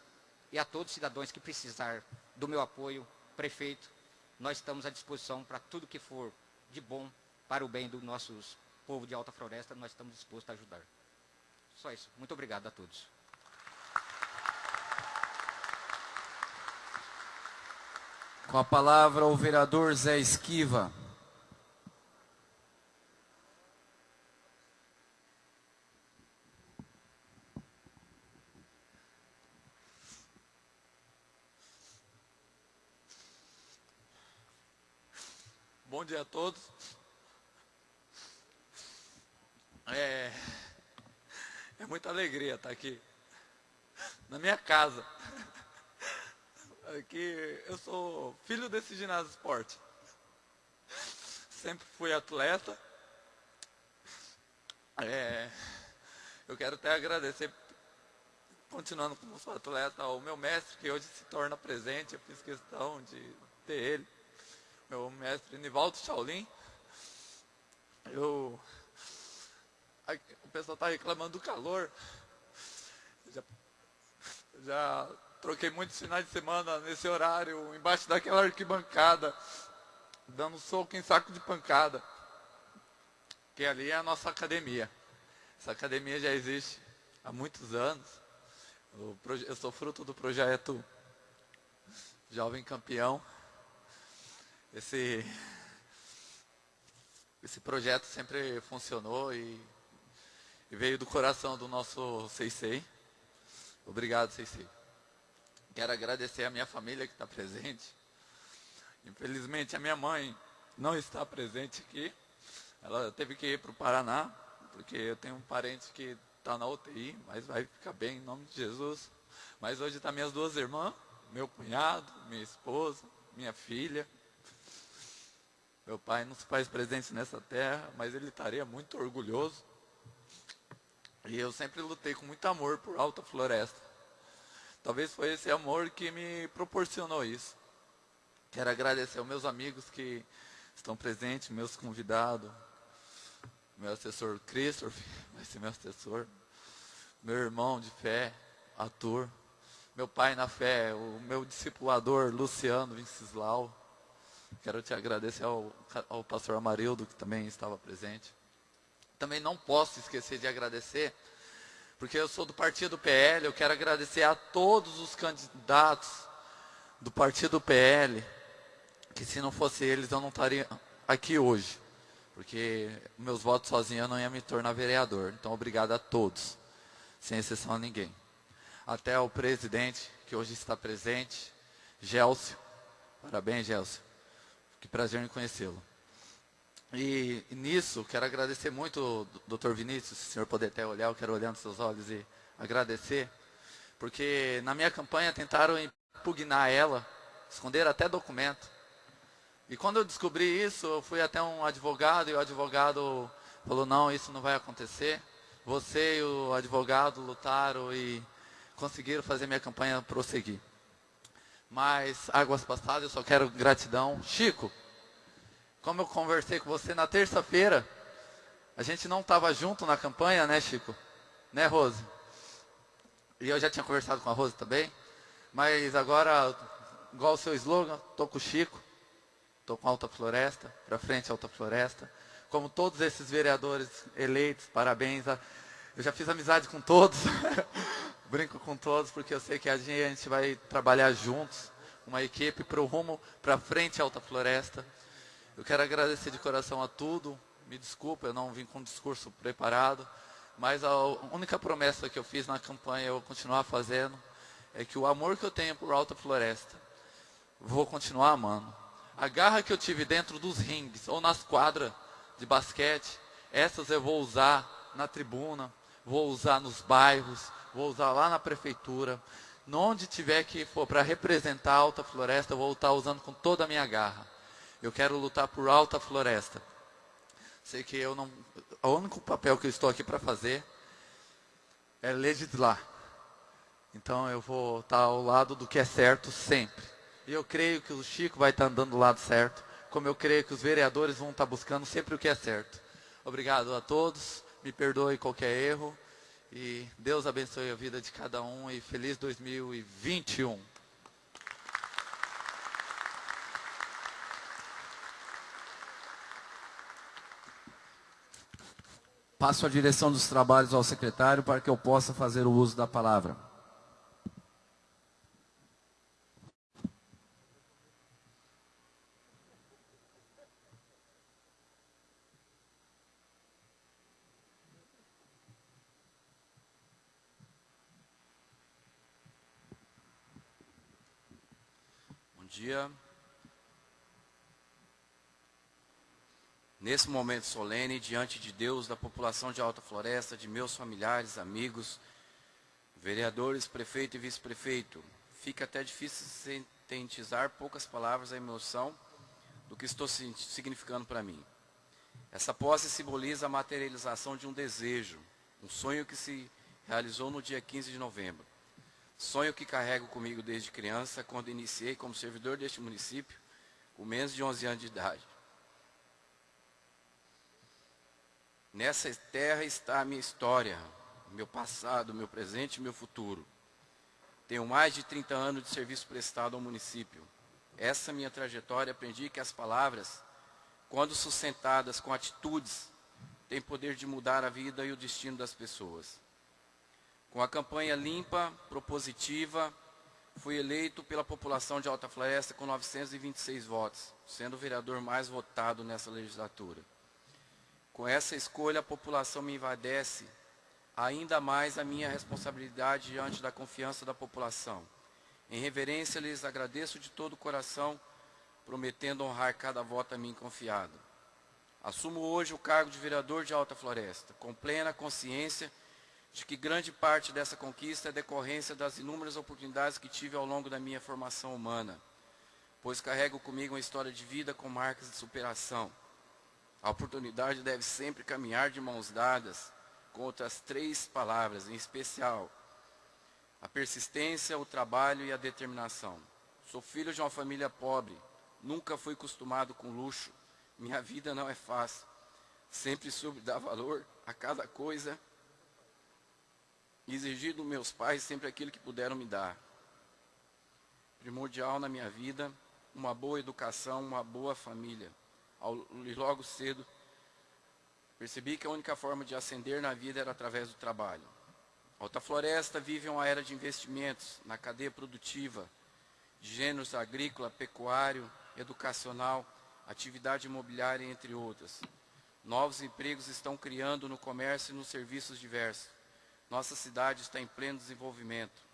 e a todos os cidadãos que precisar do meu apoio, prefeito, nós estamos à disposição para tudo que for de bom para o bem do nosso povo de Alta Floresta, nós estamos dispostos a ajudar. Só isso. Muito obrigado a todos. Com a palavra o vereador Zé Esquiva. Bom dia a todos. É, é muita alegria estar aqui na minha casa. É que eu sou filho desse ginásio esporte. Sempre fui atleta. É, eu quero até agradecer, continuando como sou atleta, ao meu mestre que hoje se torna presente. Eu fiz questão de ter ele, meu mestre Nivaldo Shaolin. Eu, o pessoal está reclamando do calor. Já, já troquei muitos finais de semana nesse horário, embaixo daquela arquibancada, dando soco em saco de pancada. Que ali é a nossa academia. Essa academia já existe há muitos anos. Eu sou fruto do projeto Jovem Campeão. Esse, esse projeto sempre funcionou e, e veio do coração do nosso Seisei. Obrigado, Seisei. Quero agradecer a minha família que está presente. Infelizmente, a minha mãe não está presente aqui. Ela teve que ir para o Paraná, porque eu tenho um parente que está na UTI, mas vai ficar bem em nome de Jesus. Mas hoje estão tá minhas duas irmãs, meu cunhado, minha esposa, minha filha. Meu pai não se faz presente nessa terra, mas ele estaria muito orgulhoso. E eu sempre lutei com muito amor por Alta Floresta. Talvez foi esse amor que me proporcionou isso. Quero agradecer aos meus amigos que estão presentes, meus convidados, meu assessor Christopher, (laughs) vai ser meu assessor, meu irmão de fé, ator, meu pai na fé, o meu discipulador Luciano Vinceslau. Quero te agradecer ao, ao pastor Amarildo, que também estava presente. Também não posso esquecer de agradecer porque eu sou do partido PL, eu quero agradecer a todos os candidatos do partido PL, que se não fosse eles eu não estaria aqui hoje, porque meus votos sozinho eu não ia me tornar vereador. Então obrigado a todos, sem exceção a ninguém. Até o presidente, que hoje está presente, Gélcio. Parabéns, Gélcio. Que prazer em conhecê-lo. E, e, nisso, quero agradecer muito, doutor Vinícius, se o senhor puder até olhar, eu quero olhar nos seus olhos e agradecer, porque na minha campanha tentaram impugnar ela, esconderam até documento. E quando eu descobri isso, eu fui até um advogado e o advogado falou, não, isso não vai acontecer. Você e o advogado lutaram e conseguiram fazer minha campanha prosseguir. Mas, águas passadas, eu só quero gratidão. Chico, como eu conversei com você na terça-feira, a gente não estava junto na campanha, né, Chico? Né, Rose? E eu já tinha conversado com a Rose também. Mas agora, igual o seu slogan, tô com o Chico, tô com Alta Floresta, para frente Alta Floresta. Como todos esses vereadores eleitos, parabéns. A... Eu já fiz amizade com todos, (laughs) brinco com todos, porque eu sei que a gente vai trabalhar juntos, uma equipe para o rumo para frente Alta Floresta. Eu quero agradecer de coração a tudo. Me desculpa, eu não vim com um discurso preparado. Mas a única promessa que eu fiz na campanha, eu vou continuar fazendo, é que o amor que eu tenho por Alta Floresta, vou continuar amando. A garra que eu tive dentro dos rings ou nas quadras de basquete, essas eu vou usar na tribuna, vou usar nos bairros, vou usar lá na prefeitura. Onde tiver que for para representar a Alta Floresta, eu vou estar usando com toda a minha garra. Eu quero lutar por alta floresta. Sei que eu não. O único papel que eu estou aqui para fazer é legislar. Então eu vou estar ao lado do que é certo sempre. E eu creio que o Chico vai estar andando do lado certo, como eu creio que os vereadores vão estar buscando sempre o que é certo. Obrigado a todos. Me perdoe qualquer erro. E Deus abençoe a vida de cada um e feliz 2021. Passo a direção dos trabalhos ao secretário para que eu possa fazer o uso da palavra. Bom dia. Nesse momento solene, diante de Deus, da população de Alta Floresta, de meus familiares, amigos, vereadores, prefeito e vice-prefeito, fica até difícil sintetizar poucas palavras a emoção do que estou significando para mim. Essa posse simboliza a materialização de um desejo, um sonho que se realizou no dia 15 de novembro. Sonho que carrego comigo desde criança, quando iniciei como servidor deste município, com menos de 11 anos de idade. Nessa terra está a minha história, meu passado, meu presente e meu futuro. Tenho mais de 30 anos de serviço prestado ao município. Essa minha trajetória aprendi que as palavras, quando sustentadas com atitudes, têm poder de mudar a vida e o destino das pessoas. Com a campanha limpa, propositiva, fui eleito pela população de Alta Floresta com 926 votos, sendo o vereador mais votado nessa legislatura. Com essa escolha, a população me invadece ainda mais a minha responsabilidade diante da confiança da população. Em reverência, lhes agradeço de todo o coração, prometendo honrar cada voto a mim confiado. Assumo hoje o cargo de vereador de Alta Floresta, com plena consciência de que grande parte dessa conquista é decorrência das inúmeras oportunidades que tive ao longo da minha formação humana, pois carrego comigo uma história de vida com marcas de superação. A oportunidade deve sempre caminhar de mãos dadas, com outras três palavras, em especial a persistência, o trabalho e a determinação. Sou filho de uma família pobre, nunca fui acostumado com luxo, minha vida não é fácil. Sempre soube dar valor a cada coisa exigir dos meus pais sempre aquilo que puderam me dar. Primordial na minha vida, uma boa educação, uma boa família. Ao, logo cedo, Percebi que a única forma de ascender na vida era através do trabalho. Alta Floresta vive uma era de investimentos na cadeia produtiva, de gêneros agrícola, pecuário, educacional, atividade imobiliária, entre outras. Novos empregos estão criando no comércio e nos serviços diversos. Nossa cidade está em pleno desenvolvimento.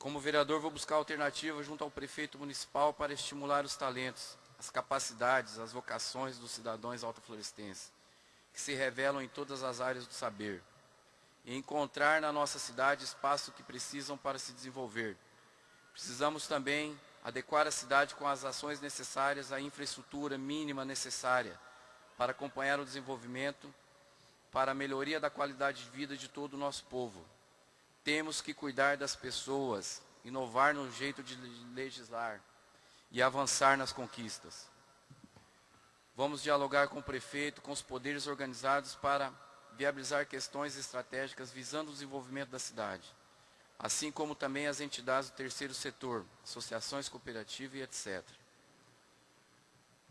Como vereador, vou buscar alternativas junto ao prefeito municipal para estimular os talentos, as capacidades, as vocações dos cidadãos altaflorestenses, que se revelam em todas as áreas do saber, e encontrar na nossa cidade espaço que precisam para se desenvolver. Precisamos também adequar a cidade com as ações necessárias à infraestrutura mínima necessária para acompanhar o desenvolvimento, para a melhoria da qualidade de vida de todo o nosso povo. Temos que cuidar das pessoas, inovar no jeito de legislar, e avançar nas conquistas. Vamos dialogar com o prefeito, com os poderes organizados para viabilizar questões estratégicas visando o desenvolvimento da cidade, assim como também as entidades do terceiro setor, associações cooperativas e etc.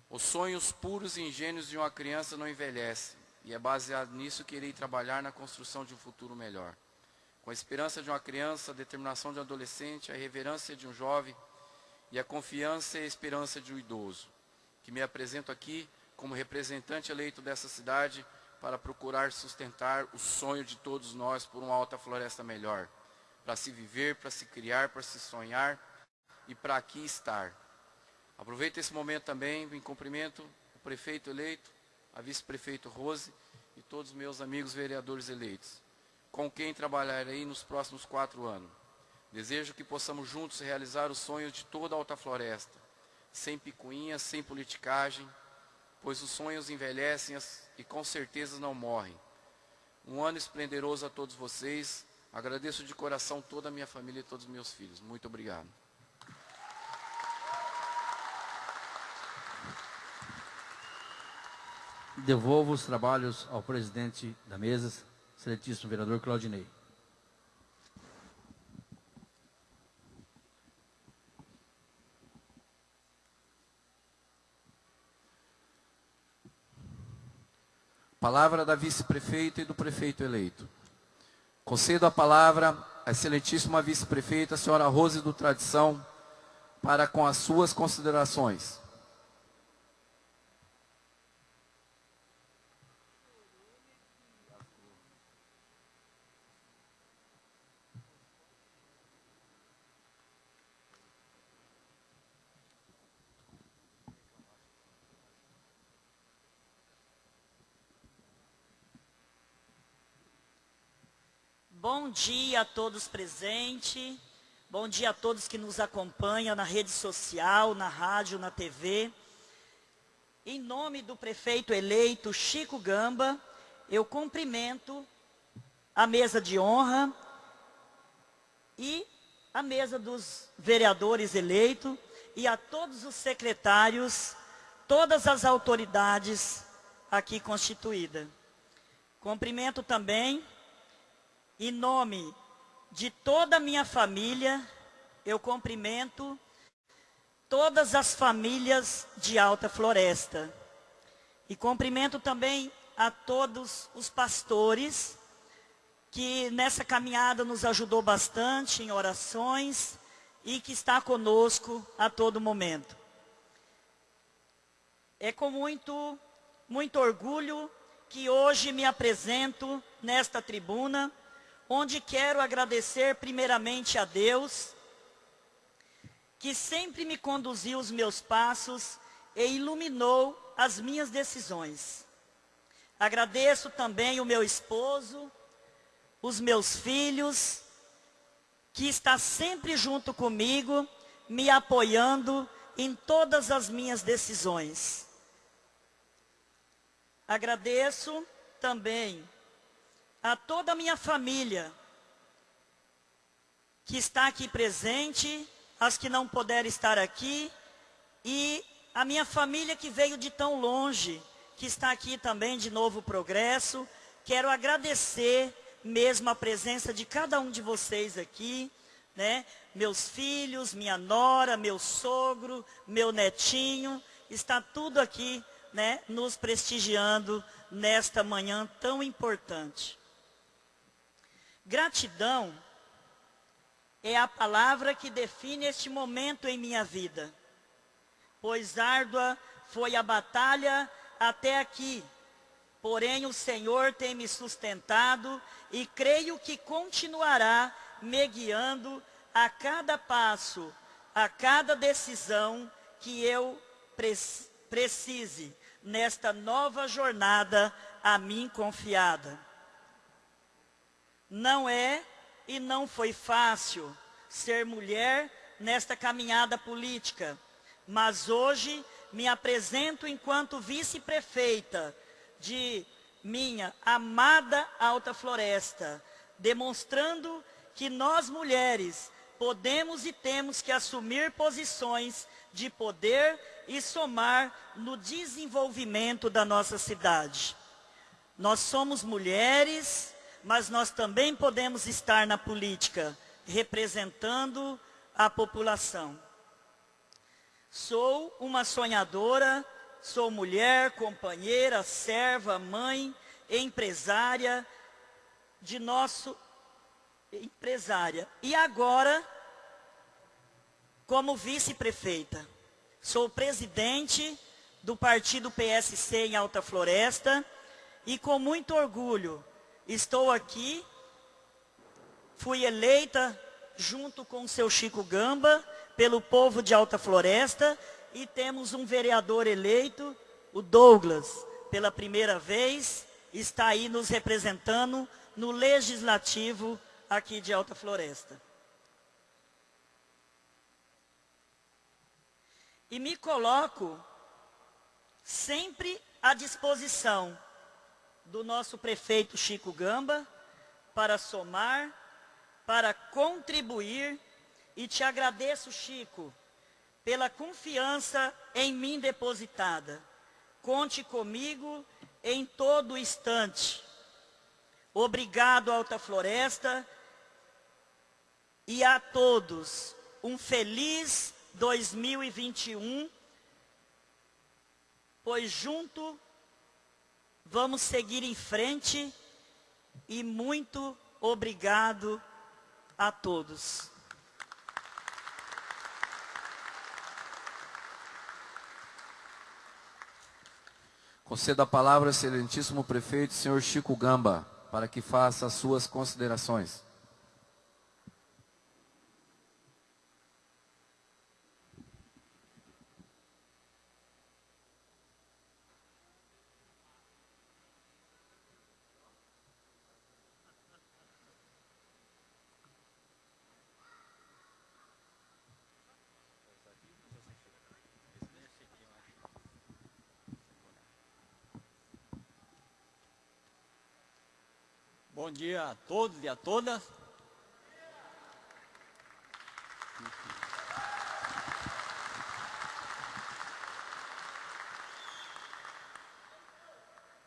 Os sonhos puros e ingênuos de uma criança não envelhecem, e é baseado nisso que irei trabalhar na construção de um futuro melhor. Com a esperança de uma criança, a determinação de um adolescente, a reverência de um jovem, e a confiança e a esperança de um idoso, que me apresento aqui como representante eleito dessa cidade para procurar sustentar o sonho de todos nós por uma alta floresta melhor, para se viver, para se criar, para se sonhar e para aqui estar. Aproveito esse momento também em cumprimento o prefeito eleito, a vice-prefeito Rose e todos os meus amigos vereadores eleitos, com quem trabalharei nos próximos quatro anos. Desejo que possamos juntos realizar os sonhos de toda a Alta Floresta, sem picuinhas, sem politicagem, pois os sonhos envelhecem e com certeza não morrem. Um ano esplendoroso a todos vocês. Agradeço de coração toda a minha família e todos os meus filhos. Muito obrigado. Devolvo os trabalhos ao presidente da mesa, excelentíssimo vereador Claudinei. Palavra da vice-prefeita e do prefeito eleito. Concedo a palavra à excelentíssima vice-prefeita, senhora Rose do Tradição, para com as suas considerações. Bom dia a todos presentes. Bom dia a todos que nos acompanham na rede social, na rádio, na TV. Em nome do prefeito eleito Chico Gamba, eu cumprimento a mesa de honra e a mesa dos vereadores eleitos e a todos os secretários, todas as autoridades aqui constituídas. Cumprimento também, em nome de toda a minha família, eu cumprimento todas as famílias de Alta Floresta. E cumprimento também a todos os pastores que nessa caminhada nos ajudou bastante em orações e que está conosco a todo momento. É com muito, muito orgulho que hoje me apresento nesta tribuna, onde quero agradecer primeiramente a Deus, que sempre me conduziu os meus passos e iluminou as minhas decisões. Agradeço também o meu esposo, os meus filhos, que está sempre junto comigo, me apoiando em todas as minhas decisões. Agradeço também a toda a minha família que está aqui presente, as que não puderam estar aqui e a minha família que veio de tão longe, que está aqui também de Novo Progresso. Quero agradecer mesmo a presença de cada um de vocês aqui, né? Meus filhos, minha nora, meu sogro, meu netinho, está tudo aqui, né, nos prestigiando nesta manhã tão importante. Gratidão é a palavra que define este momento em minha vida, pois árdua foi a batalha até aqui, porém o Senhor tem me sustentado e creio que continuará me guiando a cada passo, a cada decisão que eu precise nesta nova jornada a mim confiada. Não é e não foi fácil ser mulher nesta caminhada política, mas hoje me apresento enquanto vice-prefeita de minha amada Alta Floresta, demonstrando que nós mulheres podemos e temos que assumir posições de poder e somar no desenvolvimento da nossa cidade. Nós somos mulheres, mas nós também podemos estar na política, representando a população. Sou uma sonhadora, Sou mulher, companheira, serva, mãe, empresária de nosso empresária. E agora, como vice-prefeita, sou presidente do partido PSC em Alta Floresta e com muito orgulho estou aqui, fui eleita junto com o seu Chico Gamba pelo povo de Alta Floresta e temos um vereador eleito, o Douglas, pela primeira vez, está aí nos representando no legislativo aqui de Alta Floresta. E me coloco sempre à disposição do nosso prefeito Chico Gamba para somar, para contribuir e te agradeço, Chico, pela confiança em mim depositada. Conte comigo em todo instante. Obrigado, Alta Floresta, e a todos um feliz 2021, pois junto vamos seguir em frente e muito obrigado a todos. Concedo a palavra excelentíssimo prefeito, senhor Chico Gamba, para que faça as suas considerações. Bom dia a todos e a todas.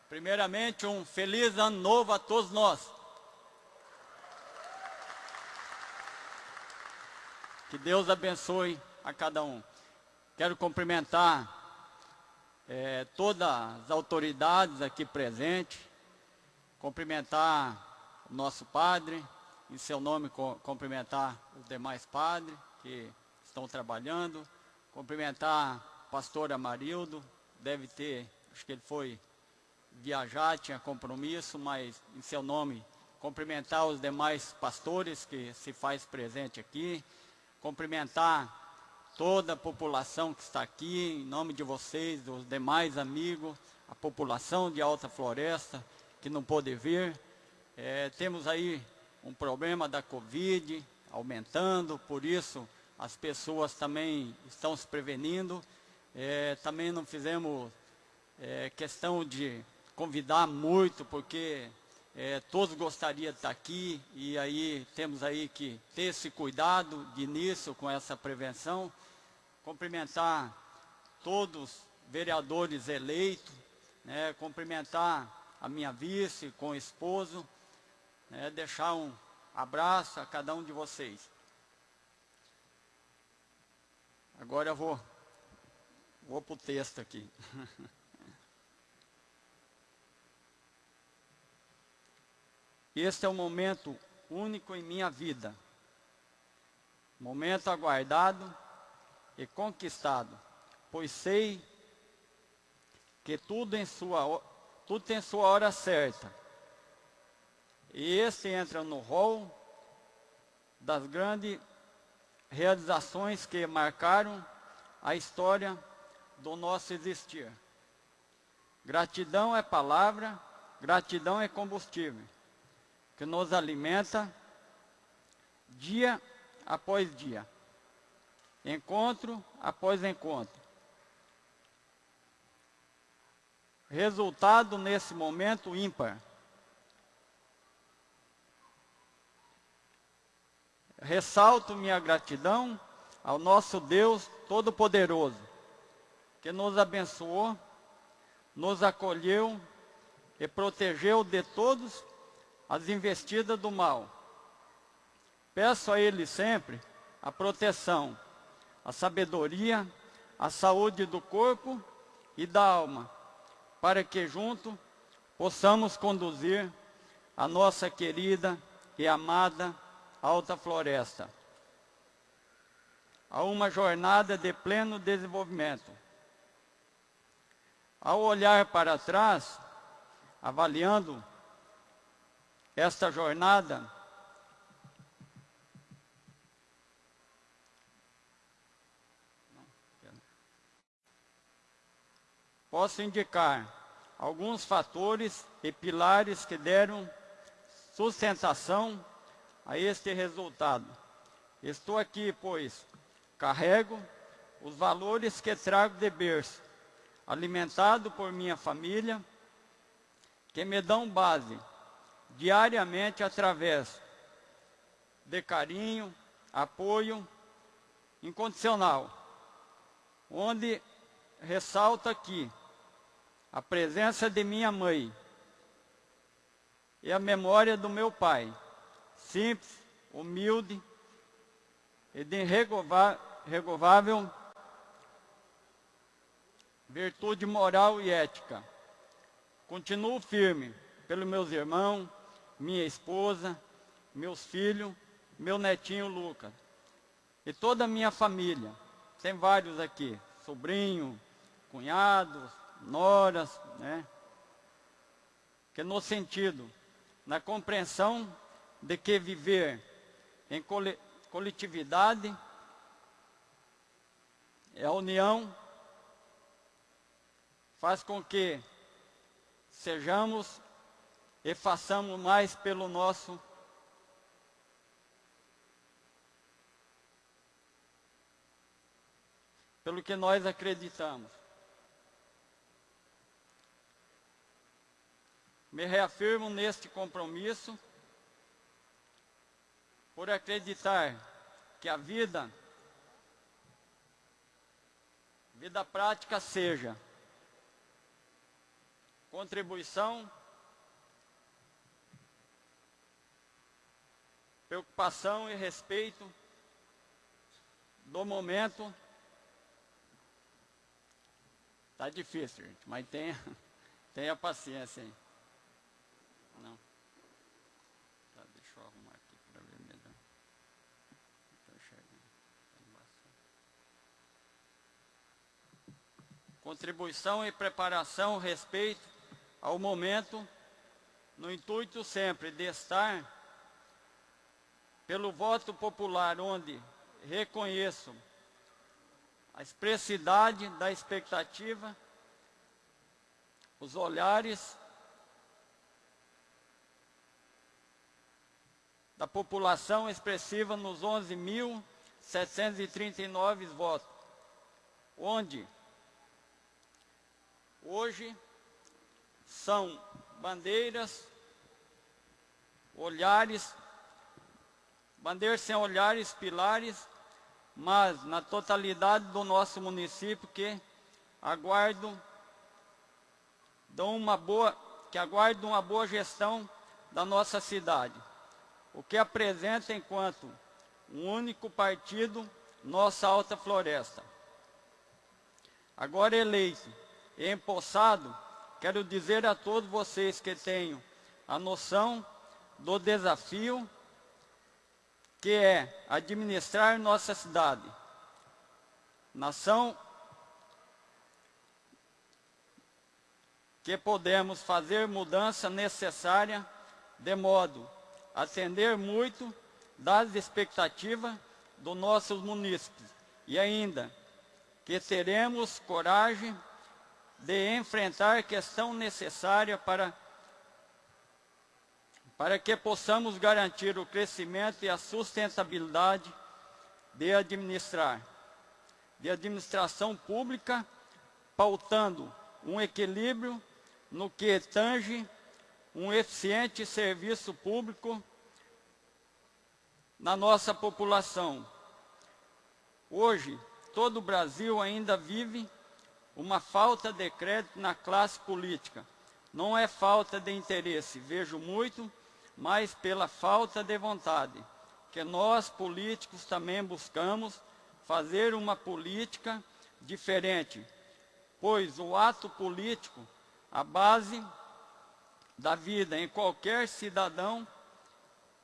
Primeiramente, um feliz ano novo a todos nós. Que Deus abençoe a cada um. Quero cumprimentar é, todas as autoridades aqui presentes, cumprimentar nosso padre, em seu nome cumprimentar os demais padres que estão trabalhando, cumprimentar o pastor Amarildo, deve ter, acho que ele foi viajar, tinha compromisso, mas em seu nome cumprimentar os demais pastores que se faz presente aqui, cumprimentar toda a população que está aqui, em nome de vocês, dos demais amigos, a população de Alta Floresta que não pôde vir. É, temos aí um problema da Covid aumentando, por isso as pessoas também estão se prevenindo. É, também não fizemos é, questão de convidar muito, porque é, todos gostariam de estar aqui e aí temos aí que ter esse cuidado de início com essa prevenção. Cumprimentar todos vereadores eleitos, né, cumprimentar a minha vice com o esposo, né, deixar um abraço a cada um de vocês. Agora eu vou, vou para o texto aqui. (laughs) Este é um momento único em minha vida. Momento aguardado e conquistado, pois sei que tudo, em sua, tudo tem sua hora certa. E esse entra no rol das grandes realizações que marcaram a história do nosso existir. Gratidão é palavra, gratidão é combustível que nos alimenta dia após dia, encontro após encontro. Resultado nesse momento ímpar. Ressalto minha gratidão ao nosso Deus Todo-Poderoso, que nos abençoou, nos acolheu e protegeu de todos as investidas do mal. Peço a Ele sempre a proteção, a sabedoria, a saúde do corpo e da alma, para que junto possamos conduzir a nossa querida e amada Alta Floresta a uma jornada de pleno desenvolvimento. Ao olhar para trás, avaliando esta jornada posso indicar alguns fatores e pilares que deram sustentação a este resultado. Estou aqui, pois, carrego os valores que trago de berço, alimentado por minha família, que me dão base diariamente através de carinho, apoio incondicional, onde ressalta aqui a presença de minha mãe e a memória do meu pai, simples, humilde e de irregovável virtude moral e ética. Continuo firme pelos meus irmãos, minha esposa, meus filhos, meu netinho Lucas. E toda a minha família. Tem vários aqui, sobrinho, cunhados, noras, né? Que no sentido, na compreensão de que viver em coletividade é a união faz com que sejamos e façamos mais pelo nosso pelo que nós acreditamos. Me reafirmo neste compromisso por acreditar que a vida, vida prática seja contribuição, preocupação e respeito do momento. Tá difícil, gente, mas tenha, (laughs) tenha paciência. Não. Tá, deixa eu arrumar aqui para ver melhor. Estou enxergando. Contribuição e preparação, respeito ao momento, no intuito sempre de estar pelo voto popular, onde reconheço a expressidade da expectativa, os olhares da população expressiva nos 11.739 votos, onde hoje são bandeiras, olhares, bandeiras sem olhares, pilares, mas na totalidade do nosso município que aguardo dão uma boa, que aguardam uma boa gestão da nossa cidade. O que apresenta enquanto um único partido nossa Alta Floresta. Agora eleito empossado, Quero dizer a todos vocês que tenham a noção do desafio que é administrar nossa cidade. Nação que podemos fazer mudança necessária de modo a atender muito das expectativas dos nossos munícipes e ainda que teremos coragem de enfrentar questão necessária para, para que possamos garantir o crescimento e a sustentabilidade de administrar, de administração pública, pautando um equilíbrio no que tange um eficiente serviço público na nossa população. Hoje, todo o Brasil ainda vive uma falta de crédito na classe política. Não é falta de interesse, vejo muito, mas pela falta de vontade, que nós políticos também buscamos fazer uma política diferente, pois o ato político, a base da vida em qualquer cidadão,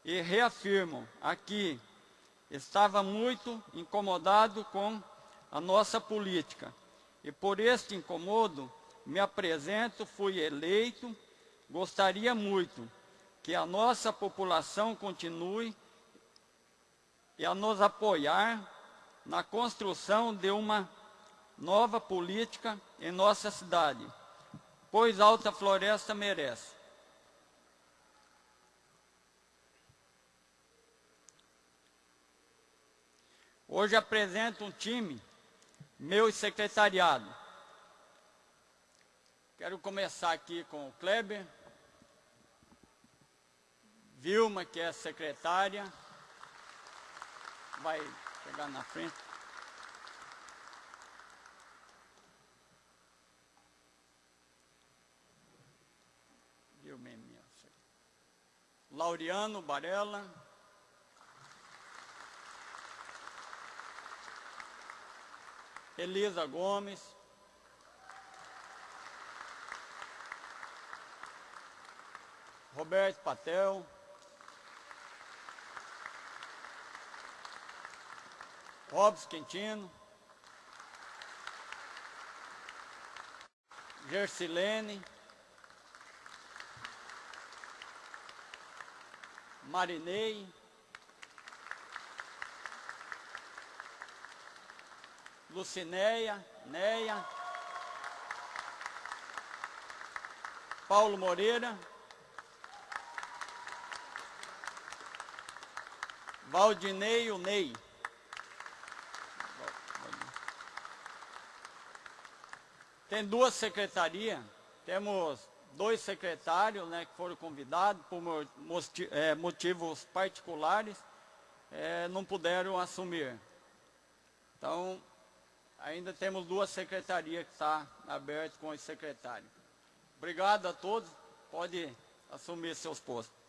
e reafirmo aqui, estava muito incomodado com a nossa política, e por este incomodo me apresento, fui eleito, gostaria muito que a nossa população continue e a nos apoiar na construção de uma nova política em nossa cidade, pois Alta Floresta merece. Hoje apresento um time meu secretariado. Quero começar aqui com o Kleber, Vilma, que é secretária, vai chegar na frente. É. Laureano Barella. Elisa Gomes. Roberto Patel. Robson Quintino. Gersilene. Marinei. Lucinéia, Neia, Paulo Moreira, Valdinei, Ney. Tem duas secretarias, temos dois secretários né, que foram convidados por é, motivos particulares, é, não puderam assumir. Então, ainda temos duas secretarias que estão tá abertas com os secretários. Obrigado a todos, pode assumir seus postos.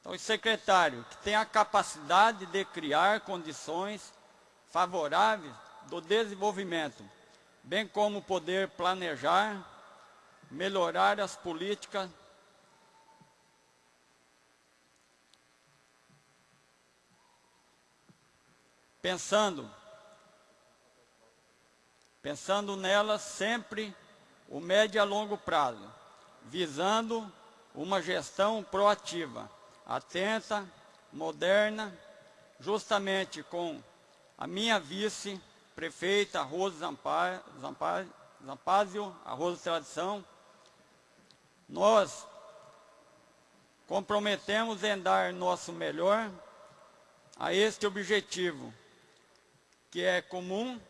Então, o secretário que tem a capacidade de criar condições favoráveis do desenvolvimento, bem como poder planejar, melhorar as políticas pensando pensando nelas sempre o médio a longo prazo, visando uma gestão proativa atenta, moderna, justamente com a minha vice, prefeita Rosa Zampazio, a Rosa Tradição, nós comprometemos em dar nosso melhor a este objetivo, que é comum,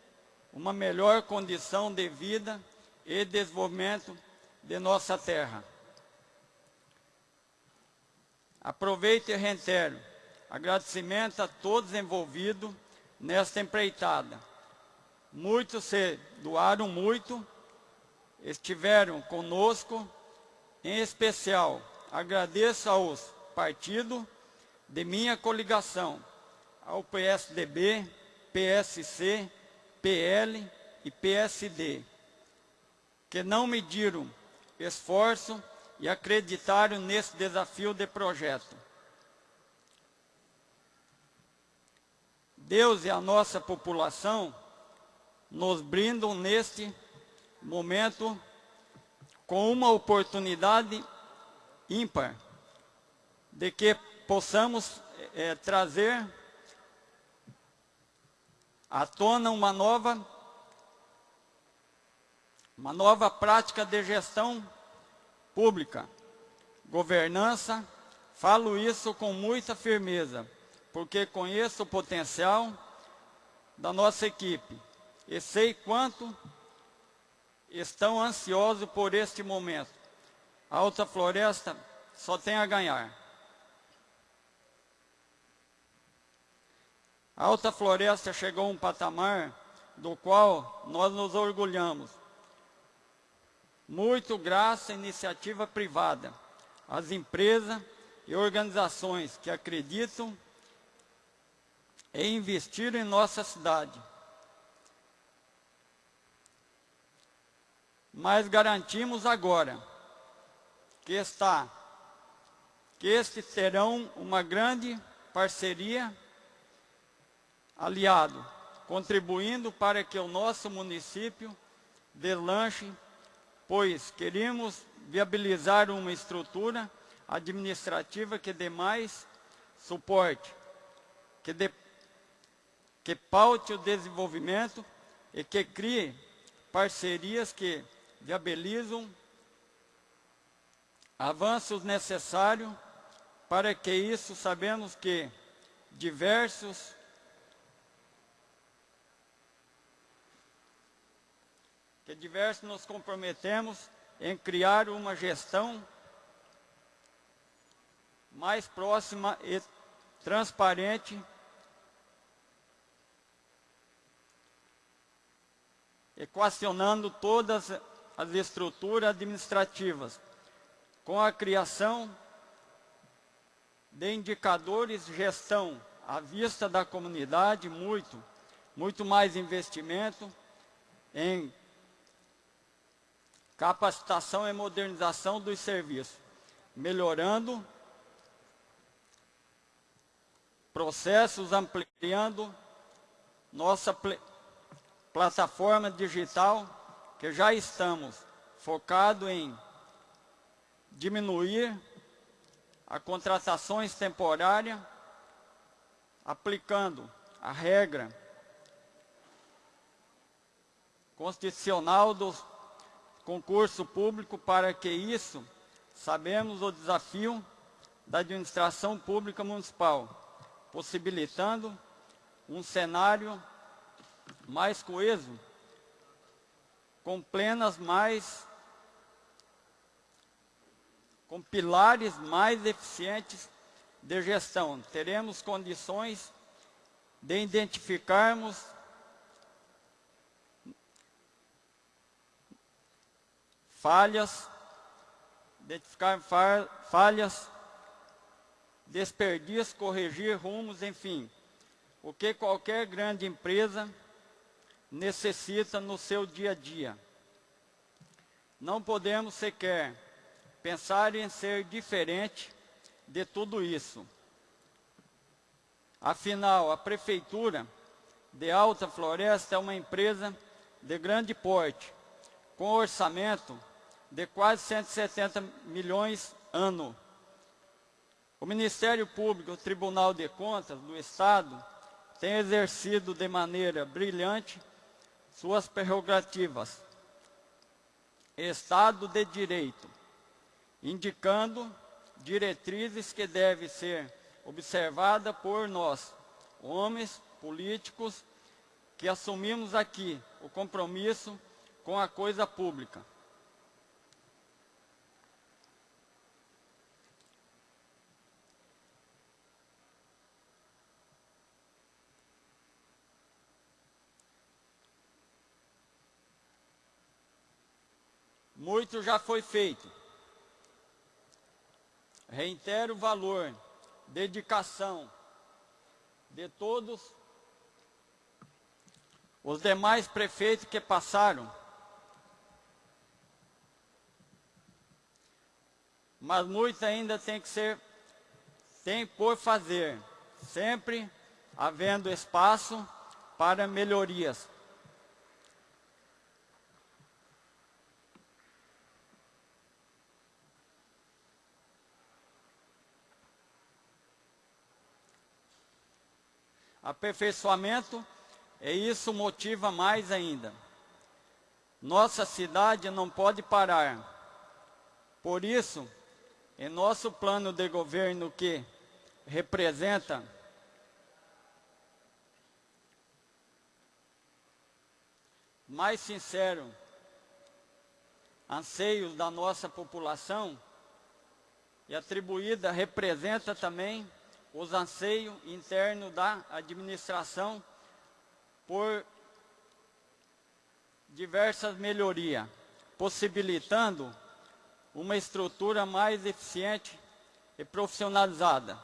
uma melhor condição de vida e desenvolvimento de nossa terra. Aproveito e reitero agradecimento a todos envolvidos nesta empreitada. Muitos se doaram muito, estiveram conosco, em especial agradeço aos partidos de minha coligação, ao PSDB, PSC, PL e PSD, que não mediram esforço e acreditaram nesse desafio de projeto. Deus e a nossa população nos brindam neste momento com uma oportunidade ímpar de que possamos é, trazer à tona uma nova uma nova prática de gestão pública, governança, falo isso com muita firmeza, porque conheço o potencial da nossa equipe e sei quanto estão ansiosos por este momento. A Alta Floresta só tem a ganhar. A Alta Floresta chegou a um patamar do qual nós nos orgulhamos muito graças à iniciativa privada, às empresas e organizações que acreditam em investir em nossa cidade. Mas garantimos agora que está que estes terão uma grande parceria aliado, contribuindo para que o nosso município deslanche pois queríamos viabilizar uma estrutura administrativa que dê mais suporte, que, dê, que paute o desenvolvimento e que crie parcerias que viabilizam avanços necessários para que isso sabemos que diversos que diversos nos comprometemos em criar uma gestão mais próxima e transparente equacionando todas as estruturas administrativas, com a criação de indicadores de gestão à vista da comunidade, muito, muito mais investimento em capacitação e modernização dos serviços, melhorando processos, ampliando nossa pl plataforma digital, que já estamos focado em diminuir a contratações temporárias, aplicando a regra constitucional dos concurso público para que isso, sabemos o desafio da administração pública municipal, possibilitando um cenário mais coeso, com plenas mais com pilares mais eficientes de gestão. Teremos condições de identificarmos falhas, identificar falhas, desperdício, corrigir rumos, enfim, o que qualquer grande empresa necessita no seu dia a dia. Não podemos sequer pensar em ser diferente de tudo isso. Afinal, a Prefeitura de Alta Floresta é uma empresa de grande porte, com orçamento de quase 170 milhões ano. O Ministério Público, o Tribunal de Contas do Estado, tem exercido de maneira brilhante suas prerrogativas. Estado de Direito, indicando diretrizes que devem ser observadas por nós, homens políticos, que assumimos aqui o compromisso com a coisa pública. Muito já foi feito. Reitero o valor, dedicação de todos os demais prefeitos que passaram. Mas muito ainda tem que ser, tem por fazer, sempre havendo espaço para melhorias. Aperfeiçoamento, e isso motiva mais ainda. Nossa cidade não pode parar. Por isso, em nosso plano de governo que representa mais sincero anseios da nossa população e atribuída representa também os anseios internos da administração por diversas melhorias, possibilitando uma estrutura mais eficiente e profissionalizada.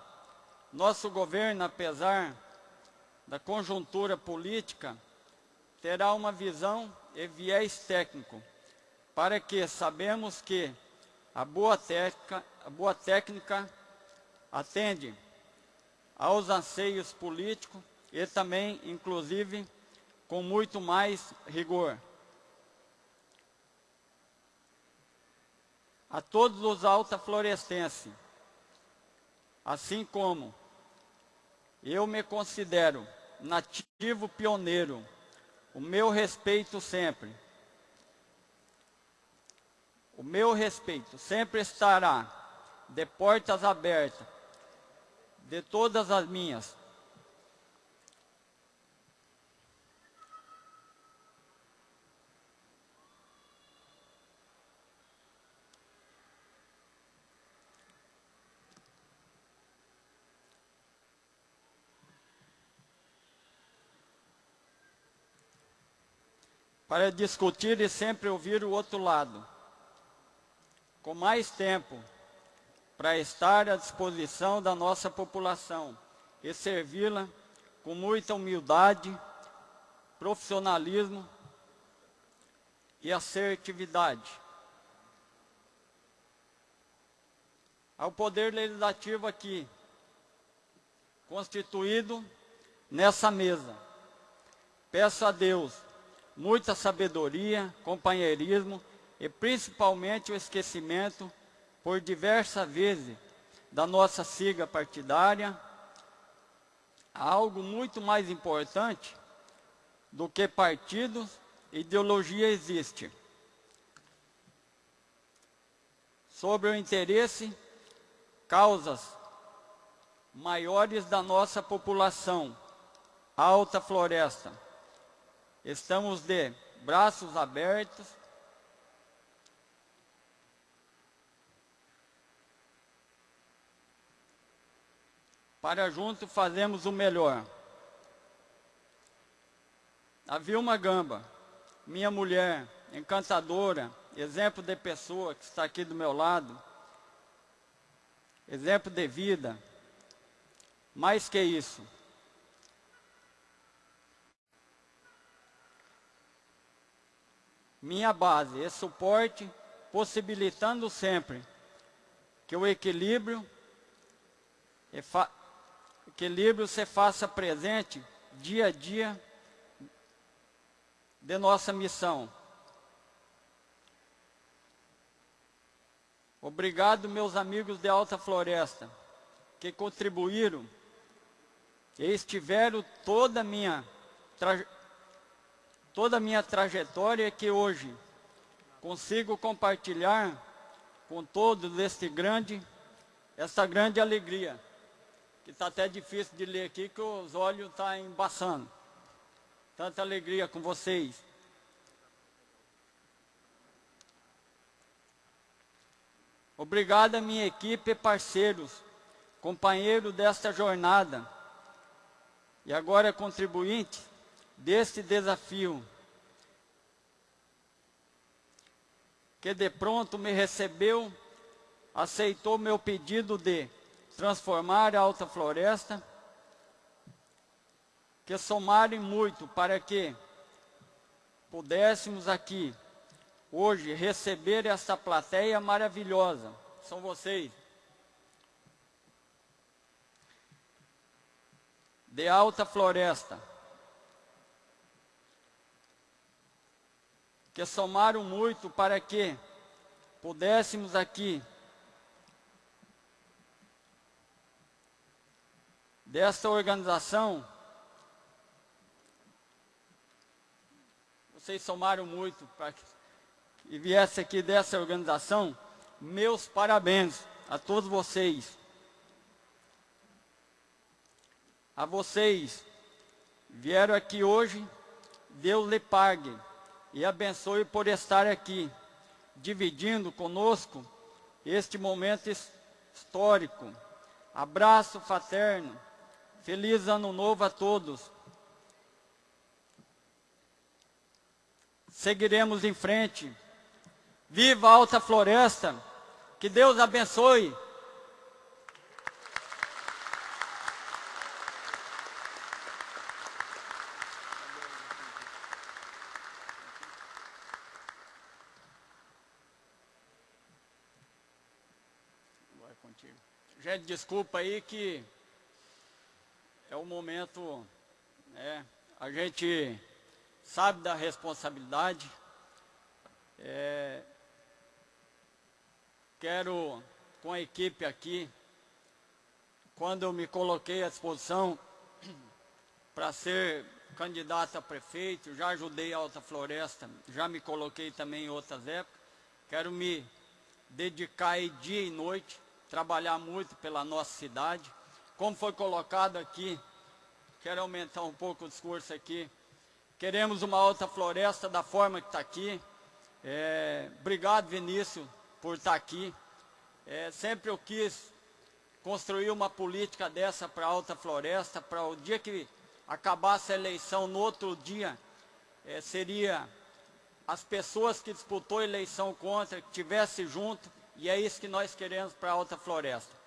Nosso governo, apesar da conjuntura política, terá uma visão e viés técnico, para que sabemos que a boa técnica, a boa técnica atende aos anseios políticos e também, inclusive, com muito mais rigor. A todos os altaflorestenses, assim como eu me considero nativo pioneiro, o meu respeito sempre, o meu respeito sempre estará de portas abertas de todas as minhas. Para discutir e sempre ouvir o outro lado. Com mais tempo, para estar à disposição da nossa população e servi-la com muita humildade, profissionalismo e assertividade. Ao Poder Legislativo aqui, constituído nessa mesa, peço a Deus muita sabedoria, companheirismo e principalmente o esquecimento por diversas vezes da nossa sigla partidária, algo muito mais importante do que partidos, ideologia existe. Sobre o interesse, causas maiores da nossa população, Alta Floresta. Estamos de braços abertos para juntos fazermos o melhor. A Vilma Gamba, minha mulher, encantadora, exemplo de pessoa que está aqui do meu lado, exemplo de vida, mais que isso. Minha base é suporte, possibilitando sempre que o equilíbrio equilíbrio se faça presente dia a dia de nossa missão. Obrigado, meus amigos de Alta Floresta, que contribuíram e estiveram toda a minha, toda a minha trajetória que hoje consigo compartilhar com todos este grande, essa grande alegria que está até difícil de ler aqui, que os olhos estão tá embaçando. Tanta alegria com vocês. Obrigado à minha equipe e parceiros, companheiros desta jornada e agora contribuinte deste desafio, que de pronto me recebeu, aceitou meu pedido de transformar a Alta Floresta, que somarem muito para que pudéssemos aqui, hoje, receber essa plateia maravilhosa. São vocês. De Alta Floresta. Que somaram muito para que pudéssemos aqui desta organização, vocês somaram muito para que viesse aqui dessa organização, meus parabéns a todos vocês. A vocês vieram aqui hoje, Deus lhe pague e abençoe por estar aqui, dividindo conosco este momento histórico. Abraço fraterno Feliz ano novo a todos. Seguiremos em frente. Viva a Alta Floresta. Que Deus abençoe. Gente, desculpa aí que é o momento, né, a gente sabe da responsabilidade. É, quero, com a equipe aqui, quando eu me coloquei à disposição (clears throat) para ser candidato a prefeito, já ajudei a Alta Floresta, já me coloquei também em outras épocas, quero me dedicar aí dia e noite, trabalhar muito pela nossa cidade, como foi colocado aqui, quero aumentar um pouco o discurso aqui, queremos uma alta floresta da forma que está aqui. É, obrigado, Vinícius, por estar tá aqui. É, sempre eu quis construir uma política dessa para a alta floresta, para o dia que acabasse a eleição, no outro dia, é, seria as pessoas que disputou a eleição contra, que estivessem junto, e é isso que nós queremos para a Alta Floresta.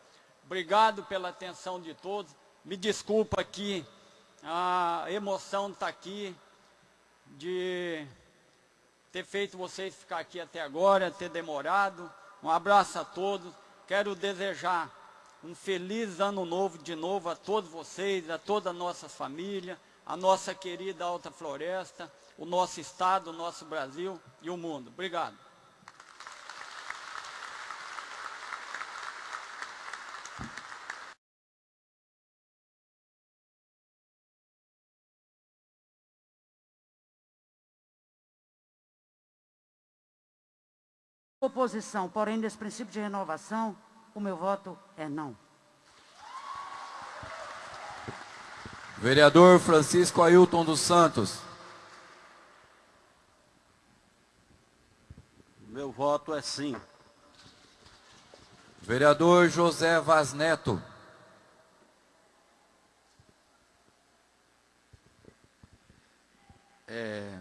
Obrigado pela atenção de todos. Me desculpa aqui, a emoção está aqui de ter feito vocês ficar aqui até agora, ter demorado. Um abraço a todos. Quero desejar um feliz ano novo de novo a todos vocês, a toda a nossa família, a nossa querida Alta Floresta, o nosso estado, o nosso Brasil e o mundo. Obrigado. Oposição, porém, nesse princípio de renovação, o meu voto é não. Vereador Francisco Ailton dos Santos. Meu voto é sim. Vereador José Vaz Neto. É,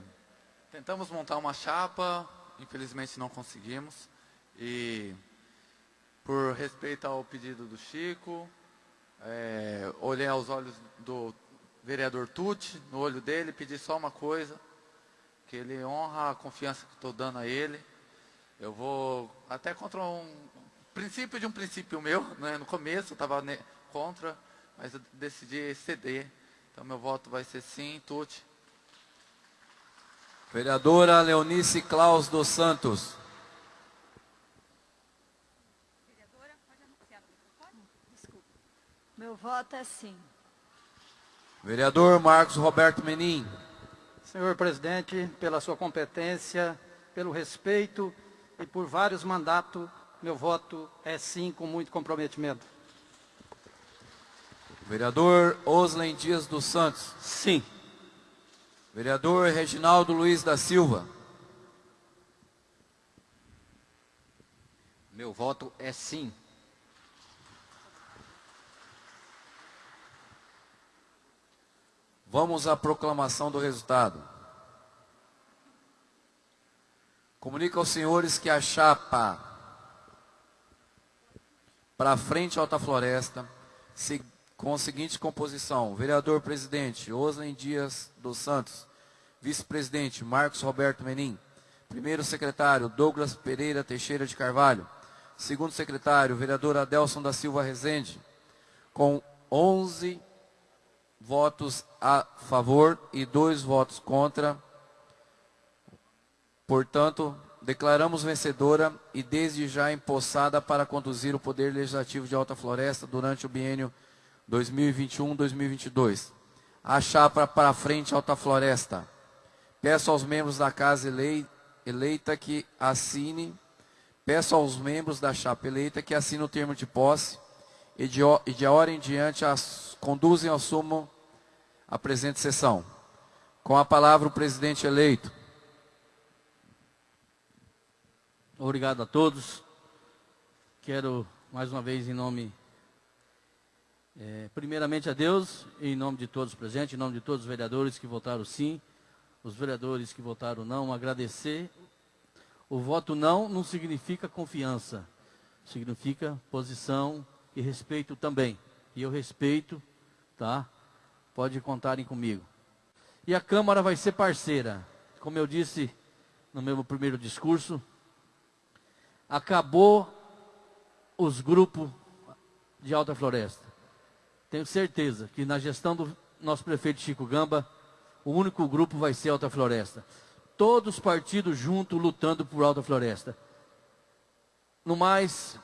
tentamos montar uma chapa, infelizmente não conseguimos. E por respeito ao pedido do Chico, é, olhei aos olhos do vereador Tuti, no olho dele, pedi só uma coisa, que ele honra a confiança que estou dando a ele. Eu vou até contra um princípio de um princípio meu, (laughs) né? no começo eu estava contra, mas eu decidi ceder. Então meu voto vai ser sim, Tuti. Vereadora Leonice Claus dos Santos. Meu voto é sim. Vereador Marcos Roberto Menin. Senhor presidente, pela sua competência, pelo respeito e por vários mandatos, meu voto é sim com muito comprometimento. Vereador Oslen Dias dos Santos. Sim. Vereador Reginaldo Luiz da Silva. Meu voto é sim. Vamos à proclamação do resultado. Comunica aos senhores que a chapa para frente Alta Floresta, com a seguinte composição: vereador presidente Oslen Dias dos Santos, vice-presidente Marcos Roberto Menin, primeiro secretário Douglas Pereira Teixeira de Carvalho, segundo secretário vereador Adelson da Silva Rezende, com 11 votos a favor e dois votos contra. Portanto, declaramos vencedora e desde já empossada para conduzir o Poder Legislativo de Alta Floresta durante o biênio 2021-2022. A chapa para frente Alta Floresta. Peço aos membros da casa eleita que assine, peço aos membros da chapa eleita que assinem o termo de posse e de, e de hora em diante as, conduzem ao sumo a presente sessão. Com a palavra o presidente eleito. Obrigado a todos. Quero mais uma vez em nome, é, primeiramente a Deus, em nome de todos presentes, em nome de todos os vereadores que votaram sim, os vereadores que votaram não, agradecer. O voto não não significa confiança, significa posição e respeito também. E eu respeito, tá? Pode contarem comigo. E a Câmara vai ser parceira. Como eu disse no meu primeiro discurso, acabou os grupos de Alta Floresta. Tenho certeza que na gestão do nosso prefeito Chico Gamba, o único grupo vai ser Alta Floresta. Todos os partidos juntos lutando por Alta Floresta. No mais,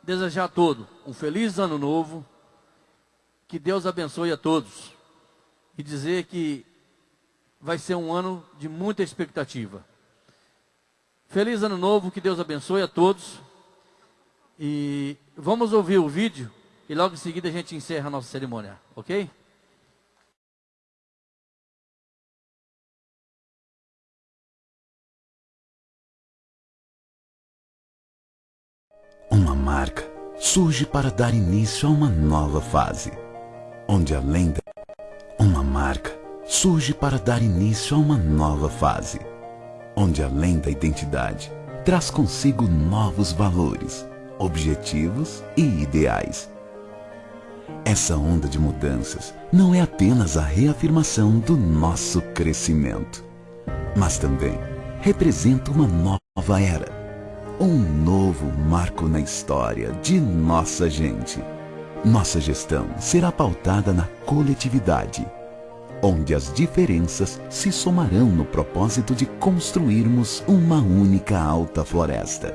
desejar a todos um feliz ano novo. Que Deus abençoe a todos. E dizer que vai ser um ano de muita expectativa. Feliz ano novo, que Deus abençoe a todos. E vamos ouvir o vídeo e logo em seguida a gente encerra a nossa cerimônia, ok? Marca surge para dar início a uma nova fase, onde a lenda. Uma marca surge para dar início a uma nova fase, onde além da identidade traz consigo novos valores, objetivos e ideais. Essa onda de mudanças não é apenas a reafirmação do nosso crescimento, mas também representa uma nova era, um novo marco na história de nossa gente. Nossa gestão será pautada na coletividade, onde as diferenças se somarão no propósito de construirmos uma única alta floresta.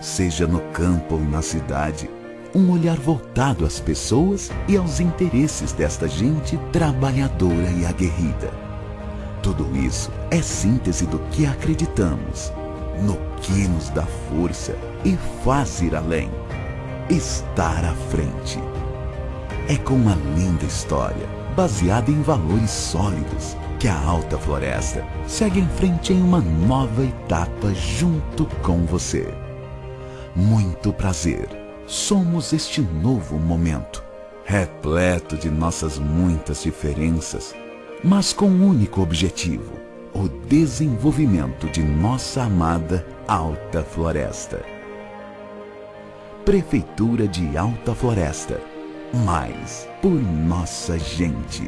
Seja no campo ou na cidade, um olhar voltado às pessoas e aos interesses desta gente trabalhadora e aguerrida. Tudo isso é síntese do que acreditamos, no que nos dá força e faz ir além, estar à frente. É com uma linda história baseada em valores sólidos, que a Alta Floresta segue em frente em uma nova etapa junto com você. Muito prazer. Somos este novo momento, repleto de nossas muitas diferenças, mas com um único objetivo: o desenvolvimento de nossa amada Alta Floresta. Prefeitura de Alta Floresta. Mais por nossa gente.